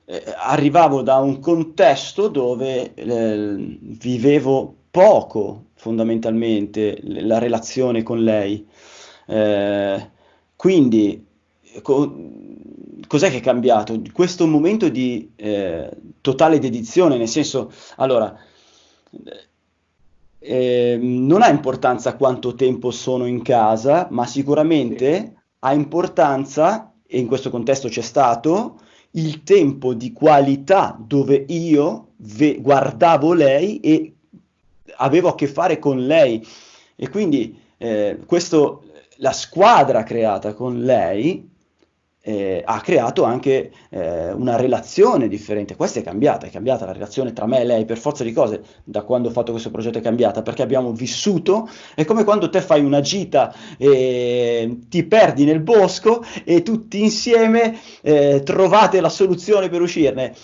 eh, arrivavo da un contesto dove eh, vivevo poco fondamentalmente la relazione con lei. Eh, quindi co- cos'è che è cambiato? Questo momento di eh, totale dedizione, nel senso, allora, eh, non ha importanza quanto tempo sono in casa, ma sicuramente ha importanza, e in questo contesto c'è stato, il tempo di qualità dove io ve- guardavo lei e avevo a che fare con lei. E quindi eh, questo, la squadra creata con lei eh, ha creato anche eh, una relazione differente. Questa è cambiata, è cambiata la relazione tra me e lei per forza di cose da quando ho fatto questo progetto è cambiata perché abbiamo vissuto, è come quando te fai una gita e ti perdi nel bosco e tutti insieme eh, trovate la soluzione per uscirne.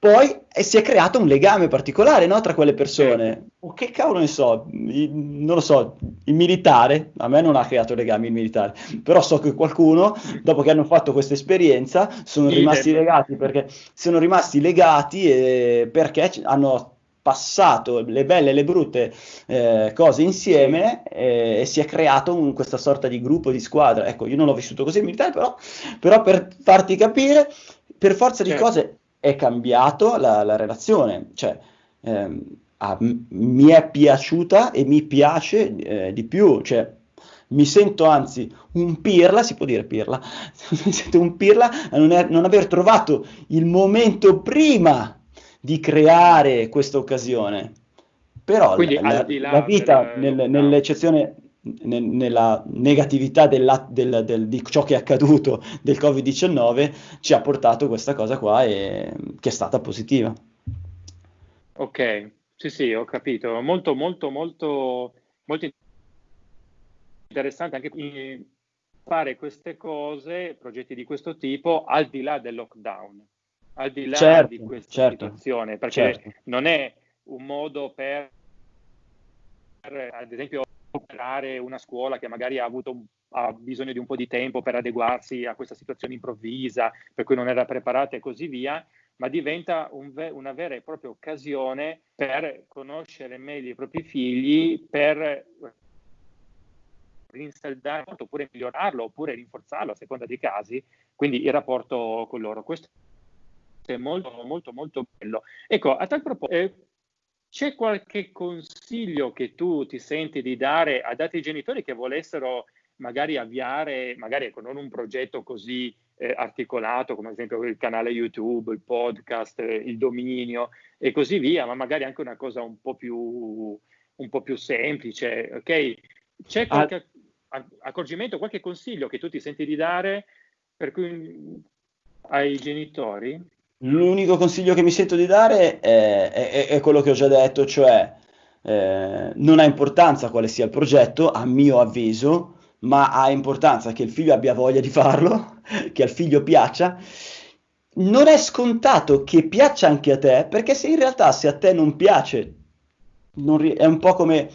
Poi eh, si è creato un legame particolare no, tra quelle persone. O che cavolo ne so, il, non lo so, il militare, a me non ha creato legami il militare, però so che qualcuno, dopo che hanno fatto questa esperienza, sono rimasti legati perché sono rimasti legati eh, perché hanno passato le belle e le brutte eh, cose insieme eh, e si è creato un, questa sorta di gruppo di squadra. Ecco, io non l'ho vissuto così il militare, però, però per farti capire, per forza di certo. cose è cambiato la, la relazione, cioè ehm, a, mi è piaciuta e mi piace eh, di più, cioè mi sento anzi un pirla, si può dire pirla, [LAUGHS] mi sento un pirla a non, è, non aver trovato il momento prima di creare questa occasione. Però la, la, la, vita, del, nel, no. nell'eccezione nella negatività della, del, del, di ciò che è accaduto del Covid-19 ci ha portato questa cosa qua e, che è stata positiva. Ok, sì, sì, ho capito. Molto, molto, molto, molto interessante anche fare queste cose, progetti di questo tipo, al di là del lockdown, al di là certo, di questa certo, situazione, perché certo. non è un modo per, ad esempio, operare una scuola che magari ha avuto ha bisogno di un po' di tempo per adeguarsi a questa situazione improvvisa, per cui non era preparata e così via, ma diventa un una vera e propria occasione per conoscere meglio i propri figli, per rinsaldare oppure migliorarlo oppure rinforzarlo a seconda dei casi, quindi il rapporto con loro. Questo è molto molto molto bello. Ecco, a tal proposito, eh, c'è qualche consiglio che tu ti senti di dare ad altri genitori che volessero magari avviare, magari ecco, non un progetto così eh, articolato come ad esempio il canale YouTube, il podcast, eh, il dominio e così via, ma magari anche una cosa un po' più, un po più semplice, ok? C'è qualche ah. accorgimento, qualche consiglio che tu ti senti di dare per cui, ai genitori? L'unico consiglio che mi sento di dare è, è, è quello che ho già detto, cioè eh, non ha importanza quale sia il progetto, a mio avviso, ma ha importanza che il figlio abbia voglia di farlo, [LAUGHS] che al figlio piaccia. Non è scontato che piaccia anche a te, perché se in realtà se a te non piace, non ri- è un po' come,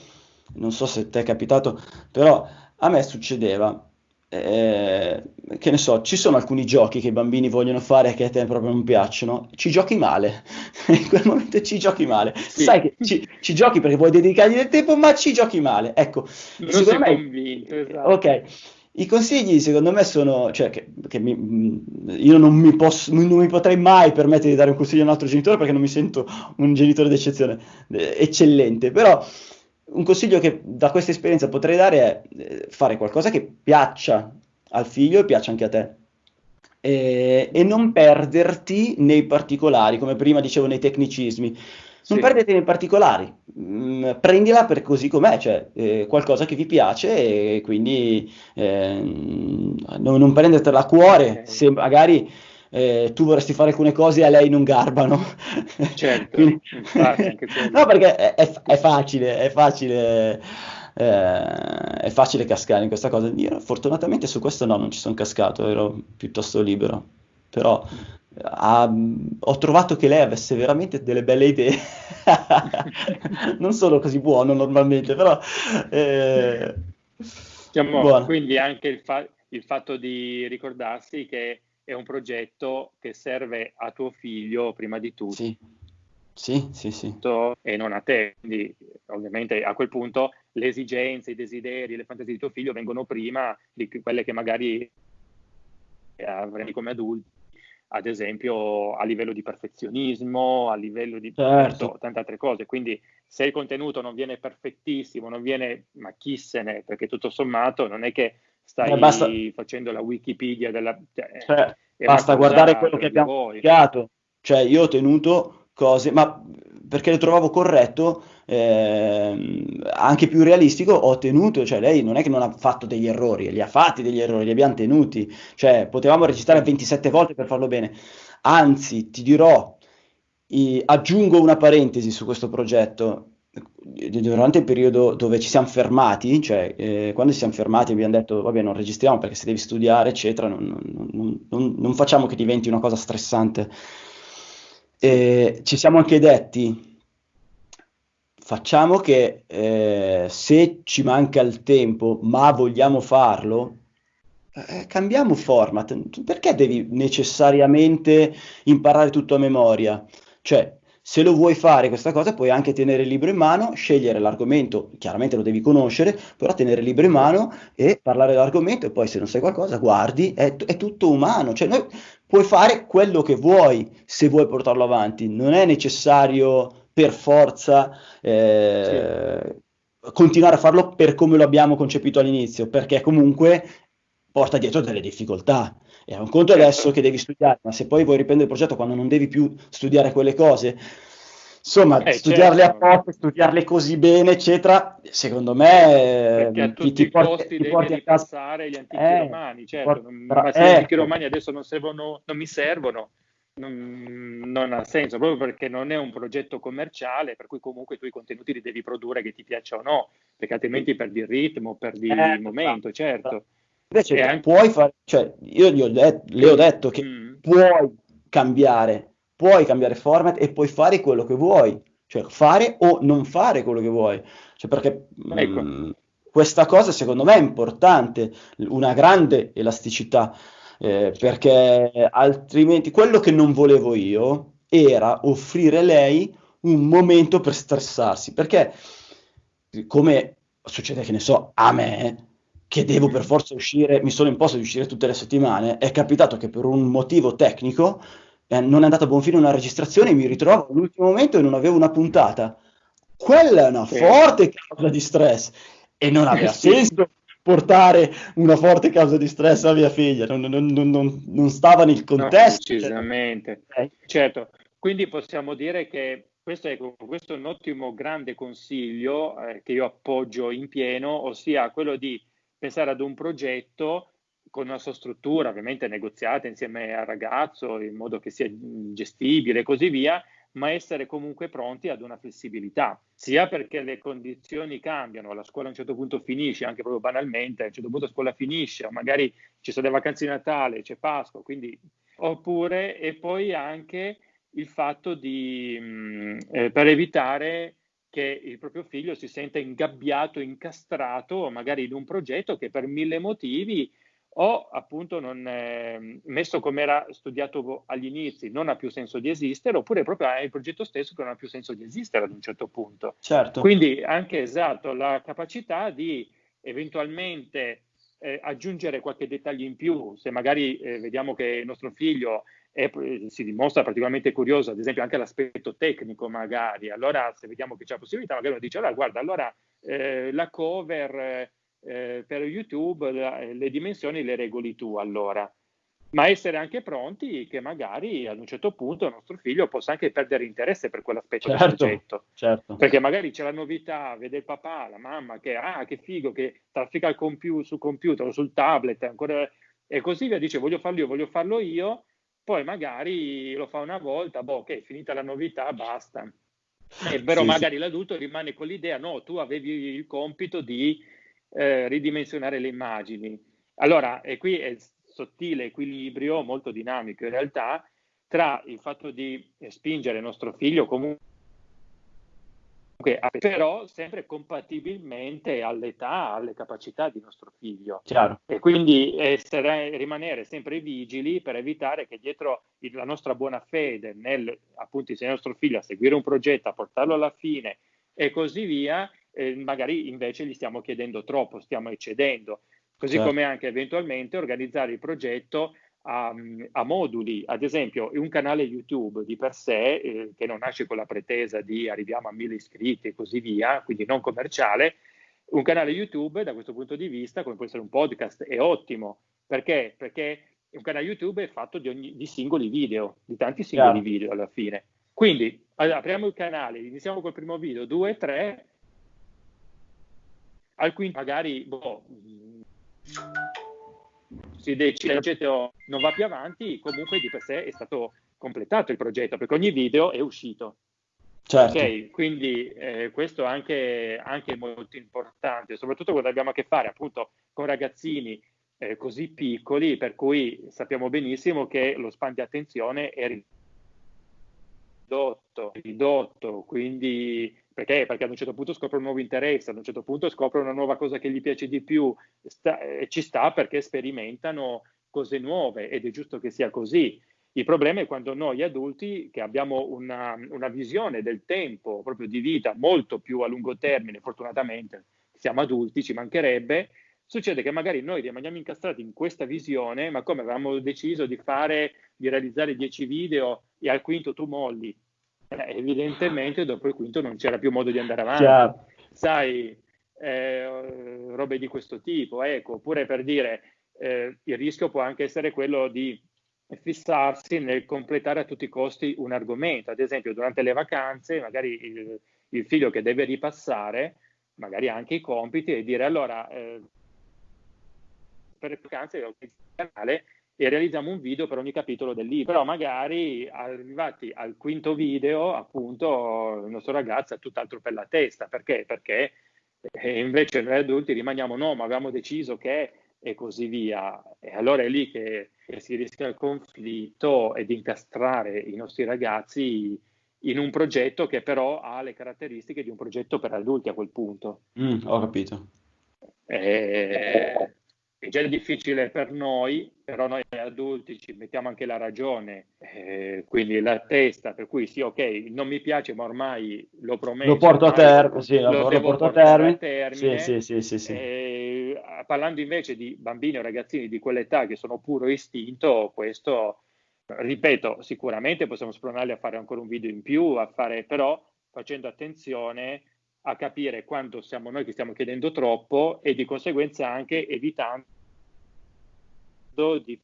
non so se ti è capitato, però a me succedeva eh, che ne so, ci sono alcuni giochi che i bambini vogliono fare che a te proprio non piacciono, ci giochi male, [LAUGHS] in quel momento ci giochi male, sì. sai che ci, ci, giochi perché vuoi dedicargli del tempo, ma ci giochi male, ecco, non secondo me, convinto, esatto. ok, i consigli secondo me sono, cioè che, che mi, io non mi, posso, non mi potrei mai permettere di dare un consiglio a un altro genitore perché non mi sento un genitore d'eccezione, eh, eccellente, però un consiglio che da questa esperienza potrei dare è eh, fare qualcosa che piaccia al figlio e piaccia anche a te. E, e non perderti nei particolari, come prima dicevo nei tecnicismi. Non sì. perderti nei particolari, mm, prendila per così com'è, cioè eh, qualcosa che vi piace e quindi eh, non, non prendertela a cuore okay. se magari eh, tu vorresti fare alcune cose e a lei non garbano. [LAUGHS] Certo, Quindi... [LAUGHS] no, perché è, è, è, facile, è facile, eh, è facile cascare in questa cosa. Io fortunatamente su questo no, non ci sono cascato, ero piuttosto libero, però ha, ho trovato che lei avesse veramente delle belle idee. [LAUGHS] non sono così buono normalmente, però... Eh, diciamo, quindi anche il, fa- il fatto di ricordarsi che è un progetto che serve a tuo figlio prima di tutto. Sì. Sì, sì, sì. E non a te. Quindi, ovviamente, a quel punto le esigenze, i desideri, le fantasie di tuo figlio vengono prima di quelle che magari avrei come adulti ad esempio a livello di perfezionismo, a livello di certo. tante altre cose. Quindi se il contenuto non viene perfettissimo, non viene, ma chi se ne, perché tutto sommato non è che stai eh, basta, facendo la Wikipedia della... Cioè, cioè, basta guardare quello che abbiamo studiato. Cioè io ho tenuto cose, ma perché lo trovavo corretto, eh, anche più realistico, ho tenuto, cioè lei non è che non ha fatto degli errori, li ha fatti degli errori, li abbiamo tenuti, cioè potevamo registrare 27 volte per farlo bene, anzi ti dirò, i, aggiungo una parentesi su questo progetto, durante il periodo dove ci siamo fermati, cioè eh, quando ci siamo fermati abbiamo detto vabbè non registriamo perché se devi studiare eccetera non, non, non, non facciamo che diventi una cosa stressante. E ci siamo anche detti facciamo che eh, se ci manca il tempo, ma vogliamo farlo, eh, cambiamo format. Perché devi necessariamente imparare tutto a memoria? Cioè, se lo vuoi fare questa cosa, puoi anche tenere il libro in mano, scegliere l'argomento, chiaramente lo devi conoscere, però tenere il libro in mano e parlare dell'argomento e poi se non sai qualcosa guardi, è, è tutto umano, cioè noi, puoi fare quello che vuoi se vuoi portarlo avanti, non è necessario per forza eh, sì. continuare a farlo per come lo abbiamo concepito all'inizio, perché comunque porta dietro delle difficoltà. È un conto certo. adesso che devi studiare, ma se poi vuoi riprendere il progetto quando non devi più studiare quelle cose, insomma, eh, studiarle certo. a poco, studiarle così bene, eccetera, secondo me Perché a tutti ti, ti i porti, ti porti a passare gli antichi eh, romani, certo, porta, ma se eh, gli antichi romani adesso non, servono, non mi servono, non, non, ha senso, proprio perché non è un progetto commerciale, per cui comunque tu i contenuti li devi produrre che ti piaccia o no, perché altrimenti perdi il ritmo, perdi eh, il momento, certo. Invece anche... puoi fare, cioè io gli ho det- le ho detto che mm. puoi cambiare, puoi cambiare format e puoi fare quello che vuoi, cioè fare o non fare quello che vuoi, cioè perché ecco. mh, mm, questa cosa secondo me è importante, una grande elasticità eh, perché altrimenti quello che non volevo io era offrire a lei un momento per stressarsi, perché come succede che ne so, a me, che devo per forza uscire, mi sono imposto di uscire tutte le settimane, è capitato che per un motivo tecnico eh, non è andata a buon fine una registrazione e mi ritrovo all'ultimo momento e non avevo una puntata. Quella è una forte causa di stress e non aveva [LAUGHS] senso portare una forte causa di stress a mia figlia, non, non, non, non stava nel contesto. No, decisamente, cioè. certo. Quindi possiamo dire che questo è, questo è un ottimo, grande consiglio eh, che io appoggio in pieno, ossia quello di pensare ad un progetto con una sua struttura, ovviamente negoziata insieme al ragazzo in modo che sia gestibile e così via, ma essere comunque pronti ad una flessibilità, sia perché le condizioni cambiano, la scuola a un certo punto finisce, anche proprio banalmente, a un certo punto la scuola finisce, o magari ci sono le vacanze di Natale, c'è Pasqua, quindi oppure e poi anche il fatto di mh, mm, eh, per evitare che il proprio figlio si senta ingabbiato, incastrato, magari in un progetto che per mille motivi o appunto non, eh, messo come era studiato agli inizi non ha più senso di esistere, oppure proprio è il progetto stesso che non ha più senso di esistere ad un certo punto. Certo. Quindi anche esatto la capacità di eventualmente eh, aggiungere qualche dettaglio in più, se magari eh, vediamo che il nostro figlio è, si dimostra particolarmente curioso, ad esempio anche l'aspetto tecnico magari, allora se vediamo che c'è la possibilità, magari uno dice, allora guarda, allora eh, la cover eh, per YouTube la, le dimensioni le regoli tu allora, ma essere anche pronti che magari ad un certo punto il nostro figlio possa anche perdere interesse per quell'aspetto certo, del progetto. Certo. Perché magari c'è la novità, vede il papà, la mamma che, ah, che figo, che traffica il computer, sul computer o sul tablet, ancora, e così via, dice voglio farlo io, voglio farlo io, poi magari lo fa una volta, boh, ok, finita la novità, basta. Eh, però sì, magari sì. l'adulto rimane con l'idea, no, tu avevi il compito di eh, ridimensionare le immagini. Allora, e qui è il sottile equilibrio, molto dinamico in realtà, tra il fatto di spingere il nostro figlio comunque però sempre compatibilmente all'età, alle capacità di nostro figlio. Chiaro. E quindi essere, rimanere sempre vigili per evitare che dietro la nostra buona fede nel appunto insegnare nostro figlio a seguire un progetto, a portarlo alla fine e così via, eh, magari invece gli stiamo chiedendo troppo, stiamo eccedendo. Così certo. come anche eventualmente organizzare il progetto a, a, moduli, ad esempio un canale YouTube di per sé eh, che non nasce con la pretesa di arriviamo a mille iscritti e così via, quindi non commerciale, un canale YouTube da questo punto di vista, come può essere un podcast, è ottimo. Perché? Perché un canale YouTube è fatto di, ogni, di singoli video, di tanti singoli yeah. video alla fine. Quindi allora, apriamo il canale, iniziamo col primo video, due, tre, al quinto magari boh, si decide, il progetto non va più avanti, comunque di per sé è stato completato il progetto, perché ogni video è uscito. Certo. Okay, quindi eh, questo è anche, anche, molto importante, soprattutto quando abbiamo a che fare appunto con ragazzini eh, così piccoli, per cui sappiamo benissimo che lo span di attenzione è ridotto, ridotto quindi perché? Perché ad un certo punto scopre un nuovo interesse, ad un certo punto scopre una nuova cosa che gli piace di più, sta, eh, ci sta perché sperimentano cose nuove ed è giusto che sia così. Il problema è quando noi adulti, che abbiamo una, una visione del tempo, proprio di vita, molto più a lungo termine, fortunatamente siamo adulti, ci mancherebbe, succede che magari noi rimaniamo incastrati in questa visione, ma come avevamo deciso di fare, di realizzare 10 video e al quinto tu molli, eh, evidentemente dopo il quinto non c'era più modo di andare avanti. Chiaro. Sai, eh, robe di questo tipo, ecco, oppure per dire eh, il rischio può anche essere quello di fissarsi nel completare a tutti i costi un argomento, ad esempio durante le vacanze, magari il, il figlio che deve ripassare, magari anche i compiti e dire allora eh, per le vacanze ho il canale e realizziamo un video per ogni capitolo del libro. Però magari arrivati al quinto video, appunto, il nostro ragazzo ha tutt'altro per la testa. Perché? Perché eh, invece noi adulti rimaniamo no, ma avevamo deciso che e così via. E allora è lì che, che si rischia il conflitto e di incastrare i nostri ragazzi in un progetto che però ha le caratteristiche di un progetto per adulti a quel punto. Mm, ho capito. E, è già difficile per noi, però noi adulti ci mettiamo anche la ragione, eh, quindi la testa, per cui sì, ok, non mi piace, ma ormai lo prometto. Lo porto a termine, sì, lo, lo porto a termine. termine. Sì, sì, sì, sì, eh, parlando invece di bambini o ragazzini di quell'età che sono puro istinto, questo, ripeto, sicuramente possiamo spronarli a fare ancora un video in più, a fare, però facendo attenzione a capire quando siamo noi che stiamo chiedendo troppo e di conseguenza anche evitando di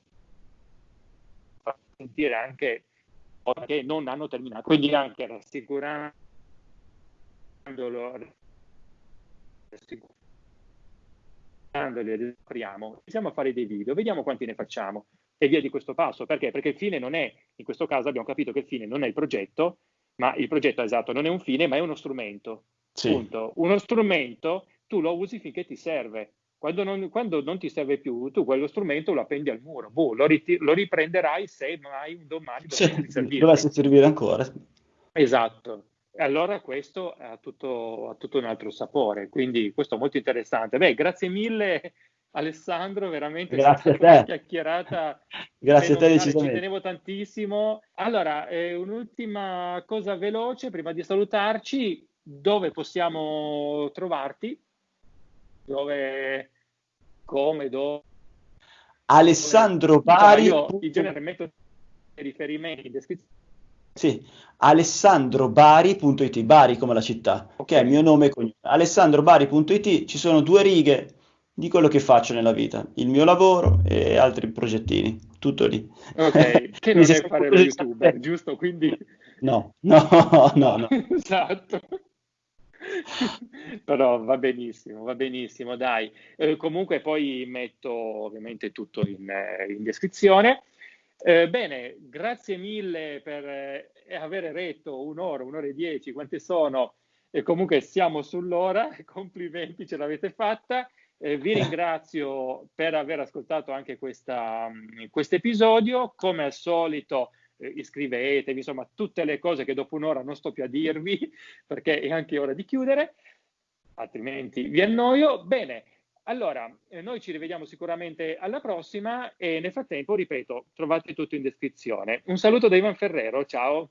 far sentire anche che non hanno terminato, quindi anche rassicurandolo, rassicurandoli, apriamo, iniziamo a fare dei video, vediamo quanti ne facciamo e via di questo passo, perché? Perché il fine non è, in questo caso abbiamo capito che il fine non è il progetto, ma il progetto esatto non è un fine, ma è uno strumento. Sì. Punto. Uno strumento tu lo usi finché ti serve. Quando non, quando non, ti serve più, tu quello strumento lo appendi al muro. Boh, lo, lo, riprenderai se mai un domani [LAUGHS] dovesse servire. Ancora. Esatto. Allora questo ha tutto, ha tutto, un altro sapore, quindi questo è molto interessante. Beh, grazie mille Alessandro, veramente [LAUGHS] grazie a te. una chiacchierata. grazie a te decisamente. Ci tenevo tantissimo. Allora, eh, un'ultima cosa veloce prima di salutarci dove possiamo trovarti, dove, come, dove. Alessandro Bari. Io in genere metto riferimenti in descrizione. Sì, alessandrobari.it, Bari come la città, ok, il mio nome e cognome. alessandrobari.it, ci sono due righe di quello che faccio nella vita, il mio lavoro e altri progettini, tutto lì. Ok, [LAUGHS] che non è fare lo youtuber, giusto? Quindi... No, no, no, no. [LAUGHS] esatto. [LAUGHS] Però va benissimo, va benissimo, dai. Eh, comunque poi metto ovviamente tutto in, eh, in descrizione. Eh, bene, grazie mille per eh, aver retto un'ora, un'ora e dieci, quante sono? E comunque siamo sull'ora, [LAUGHS] complimenti, ce l'avete fatta. Eh, vi ringrazio per aver ascoltato anche questo episodio. Come al solito eh, iscrivetevi, insomma tutte le cose che dopo un'ora non sto più a dirvi [LAUGHS] perché è anche ora di chiudere, altrimenti vi annoio. Bene, allora, eh, noi ci rivediamo sicuramente alla prossima e nel frattempo, ripeto, trovate tutto in descrizione. Un saluto da Ivan Ferrero, ciao.